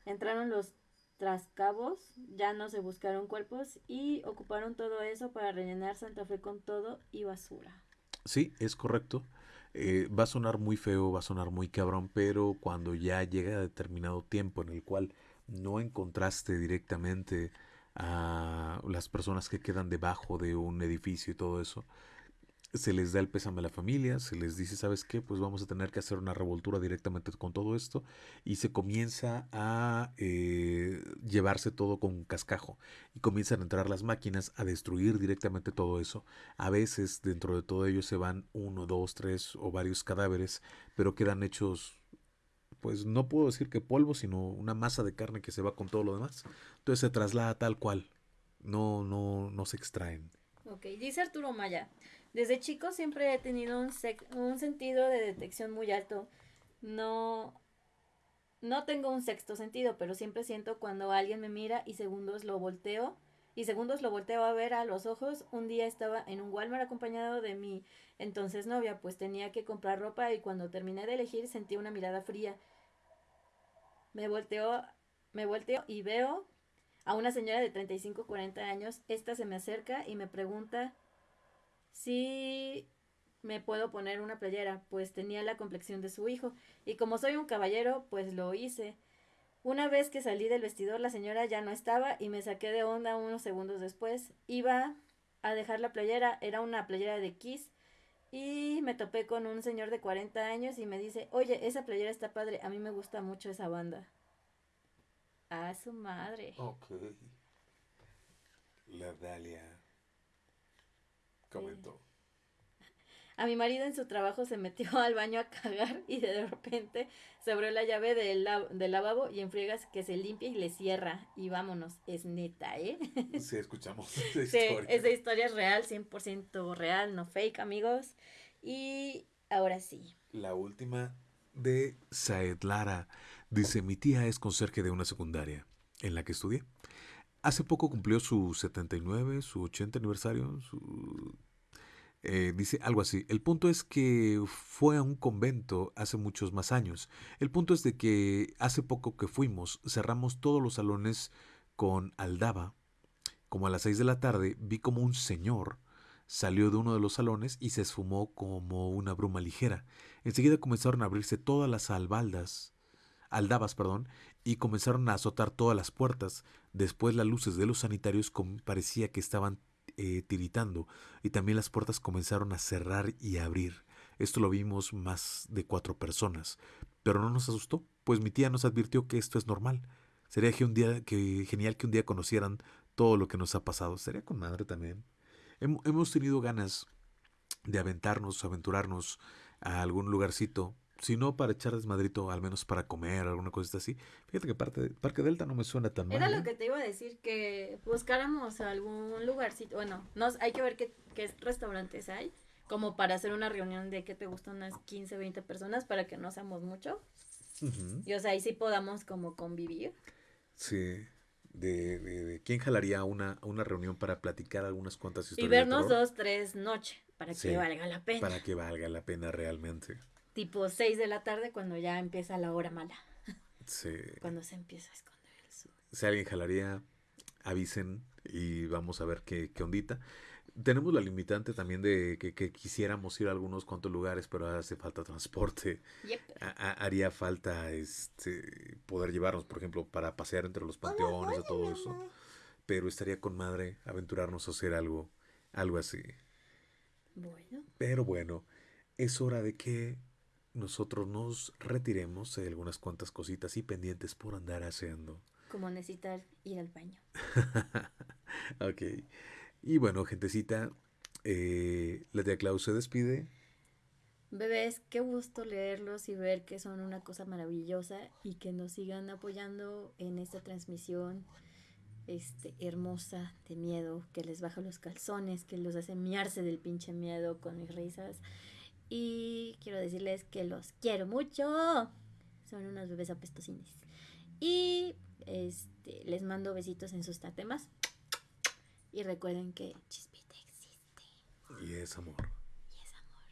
entraron los trascabos, ya no se buscaron cuerpos y ocuparon todo eso para rellenar Santa Fe con todo y basura. Sí, es correcto. Eh, va a sonar muy feo, va a sonar muy cabrón, pero cuando ya llega determinado tiempo en el cual no encontraste directamente a las personas que quedan debajo de un edificio y todo eso, se les da el pésame a la familia, se les dice, ¿sabes qué? Pues vamos a tener que hacer una revoltura directamente con todo esto y se comienza a eh, llevarse todo con cascajo y comienzan a entrar las máquinas a destruir directamente todo eso. A veces dentro de todo ello se van uno, dos, tres o varios cadáveres, pero quedan hechos pues no puedo decir que polvo, sino una masa de carne que se va con todo lo demás. Entonces se traslada tal cual. No, no, no se extraen. Ok, dice Arturo Maya. Desde chico siempre he tenido un, un sentido de detección muy alto. No, no tengo un sexto sentido, pero siempre siento cuando alguien me mira y segundos lo volteo y segundos lo volteo a ver a los ojos. Un día estaba en un Walmart acompañado de mi entonces novia, pues tenía que comprar ropa y cuando terminé de elegir sentí una mirada fría. Me volteo, me volteo y veo a una señora de 35 40 años. Esta se me acerca y me pregunta si me puedo poner una playera, pues tenía la complexión de su hijo y como soy un caballero, pues lo hice. Una vez que salí del vestidor, la señora ya no estaba y me saqué de onda unos segundos después. Iba a dejar la playera, era una playera de Kiss, y me topé con un señor de 40 años y me dice, oye, esa playera está padre, a mí me gusta mucho esa banda. A su madre. Ok. La Dalia comentó. A mi marido en su trabajo se metió al baño a cagar y de repente se abrió la llave del, del lavabo y en friegas que se limpia y le cierra. Y vámonos, es neta, ¿eh? Sí, escuchamos esa historia. Sí, esa historia es real, 100% real, no fake, amigos. Y ahora sí. La última de Saed Lara. Dice, mi tía es conserje de una secundaria en la que estudié. Hace poco cumplió su 79, su 80 aniversario, su eh, dice algo así. El punto es que fue a un convento hace muchos más años. El punto es de que hace poco que fuimos, cerramos todos los salones con aldaba. Como a las seis de la tarde vi como un señor salió de uno de los salones y se esfumó como una bruma ligera. Enseguida comenzaron a abrirse todas las albaldas, aldabas, perdón, y comenzaron a azotar todas las puertas. Después las luces de los sanitarios parecía que estaban eh, tiritando y también las puertas comenzaron a cerrar y abrir. Esto lo vimos más de cuatro personas, pero no nos asustó, pues mi tía nos advirtió que esto es normal. Sería que un día, que, genial que un día conocieran todo lo que nos ha pasado. Sería con madre también. Hemos tenido ganas de aventarnos, aventurarnos a algún lugarcito si no para echar desmadrito, al menos para comer, alguna cosita así. Fíjate que parte, Parque Delta no me suena tan mal. Era lo ¿eh? que te iba a decir, que buscáramos algún lugarcito, bueno, nos, hay que ver qué, qué restaurantes hay, como para hacer una reunión de que te gustan unas 15, 20 personas, para que no seamos mucho. Y o sea, ahí sí podamos como convivir. Sí. De, de, quién jalaría una, una reunión para platicar algunas cuantas historias. Y vernos dos, tres noches, para que valga la pena. Para que valga la pena realmente tipo 6 de la tarde cuando ya empieza la hora mala. Sí. Cuando se empieza a esconder el sol. Si alguien jalaría, avisen y vamos a ver qué, qué ondita. Tenemos la limitante también de que, quisiéramos ir a algunos cuantos lugares, pero hace falta transporte. haría falta este poder llevarnos, por ejemplo, para pasear entre los panteones y todo eso. Pero estaría con madre aventurarnos a hacer algo, algo así. Bueno. Pero bueno, es hora de que nosotros nos retiremos de algunas cuantas cositas y pendientes por andar haciendo. Como necesitar ir al baño. ok. Y bueno, gentecita, eh, la tía Clau se despide. Bebés, qué gusto leerlos y ver que son una cosa maravillosa y que nos sigan apoyando en esta transmisión este, hermosa de miedo, que les baja los calzones, que los hace miarse del pinche miedo con mis risas y quiero decirles que los quiero mucho. Son unos bebés apestosines. Y este, les mando besitos en sus tatemas. Y recuerden que Chispita existe. Y es amor. Y es amor.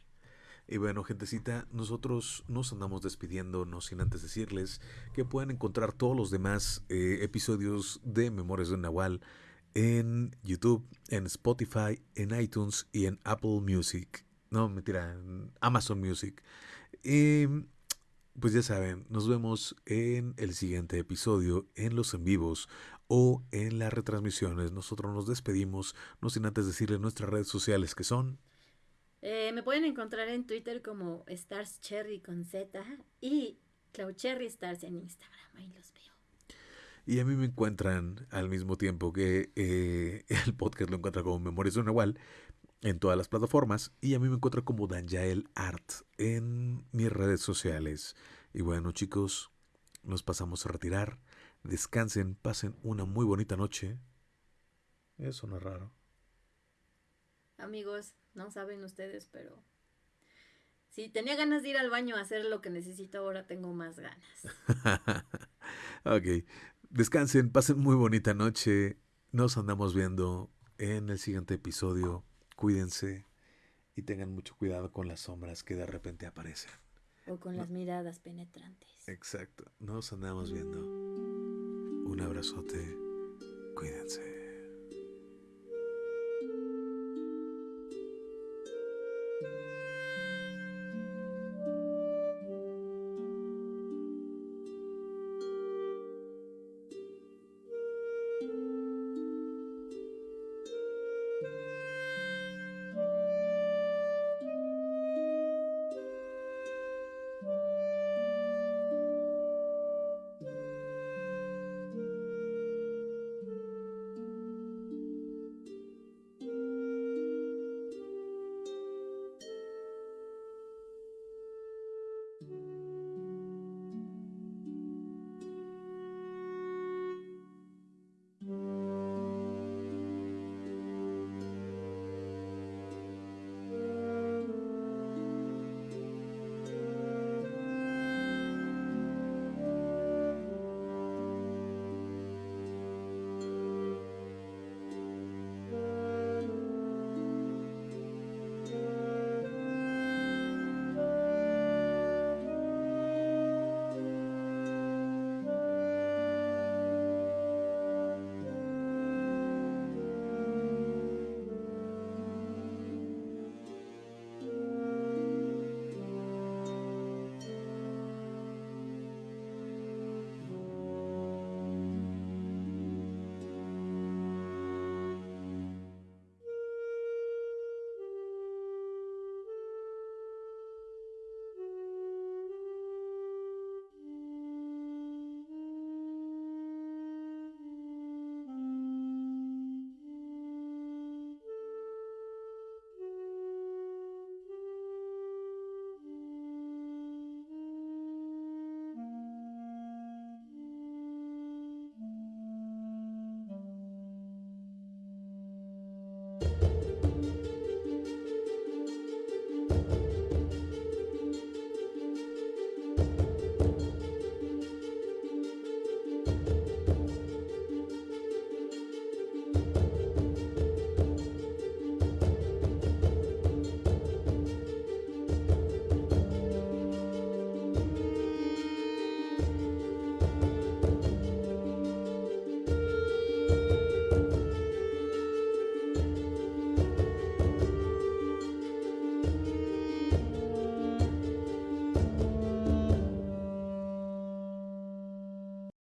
Y bueno, gentecita, nosotros nos andamos despidiendo, no sin antes decirles que pueden encontrar todos los demás eh, episodios de Memorias de Nahual en YouTube, en Spotify, en iTunes y en Apple Music. No, mentira, Amazon Music. Y pues ya saben, nos vemos en el siguiente episodio, en los en vivos o en las retransmisiones. Nosotros nos despedimos, no sin antes decirles nuestras redes sociales que son. Eh, me pueden encontrar en Twitter como Stars Cherry con Z y Cloud Cherry Stars en Instagram. Ahí los veo. Y a mí me encuentran al mismo tiempo que eh, el podcast lo encuentra como Memorias de un Igual, en todas las plataformas y a mí me encuentro como Danjael Art en mis redes sociales. Y bueno chicos, nos pasamos a retirar. Descansen, pasen una muy bonita noche. Eso no es raro. Amigos, no saben ustedes, pero si tenía ganas de ir al baño a hacer lo que necesito, ahora tengo más ganas. ok, descansen, pasen muy bonita noche. Nos andamos viendo en el siguiente episodio cuídense y tengan mucho cuidado con las sombras que de repente aparecen. O con las miradas penetrantes. Exacto. Nos andamos viendo. Un abrazote. Cuídense.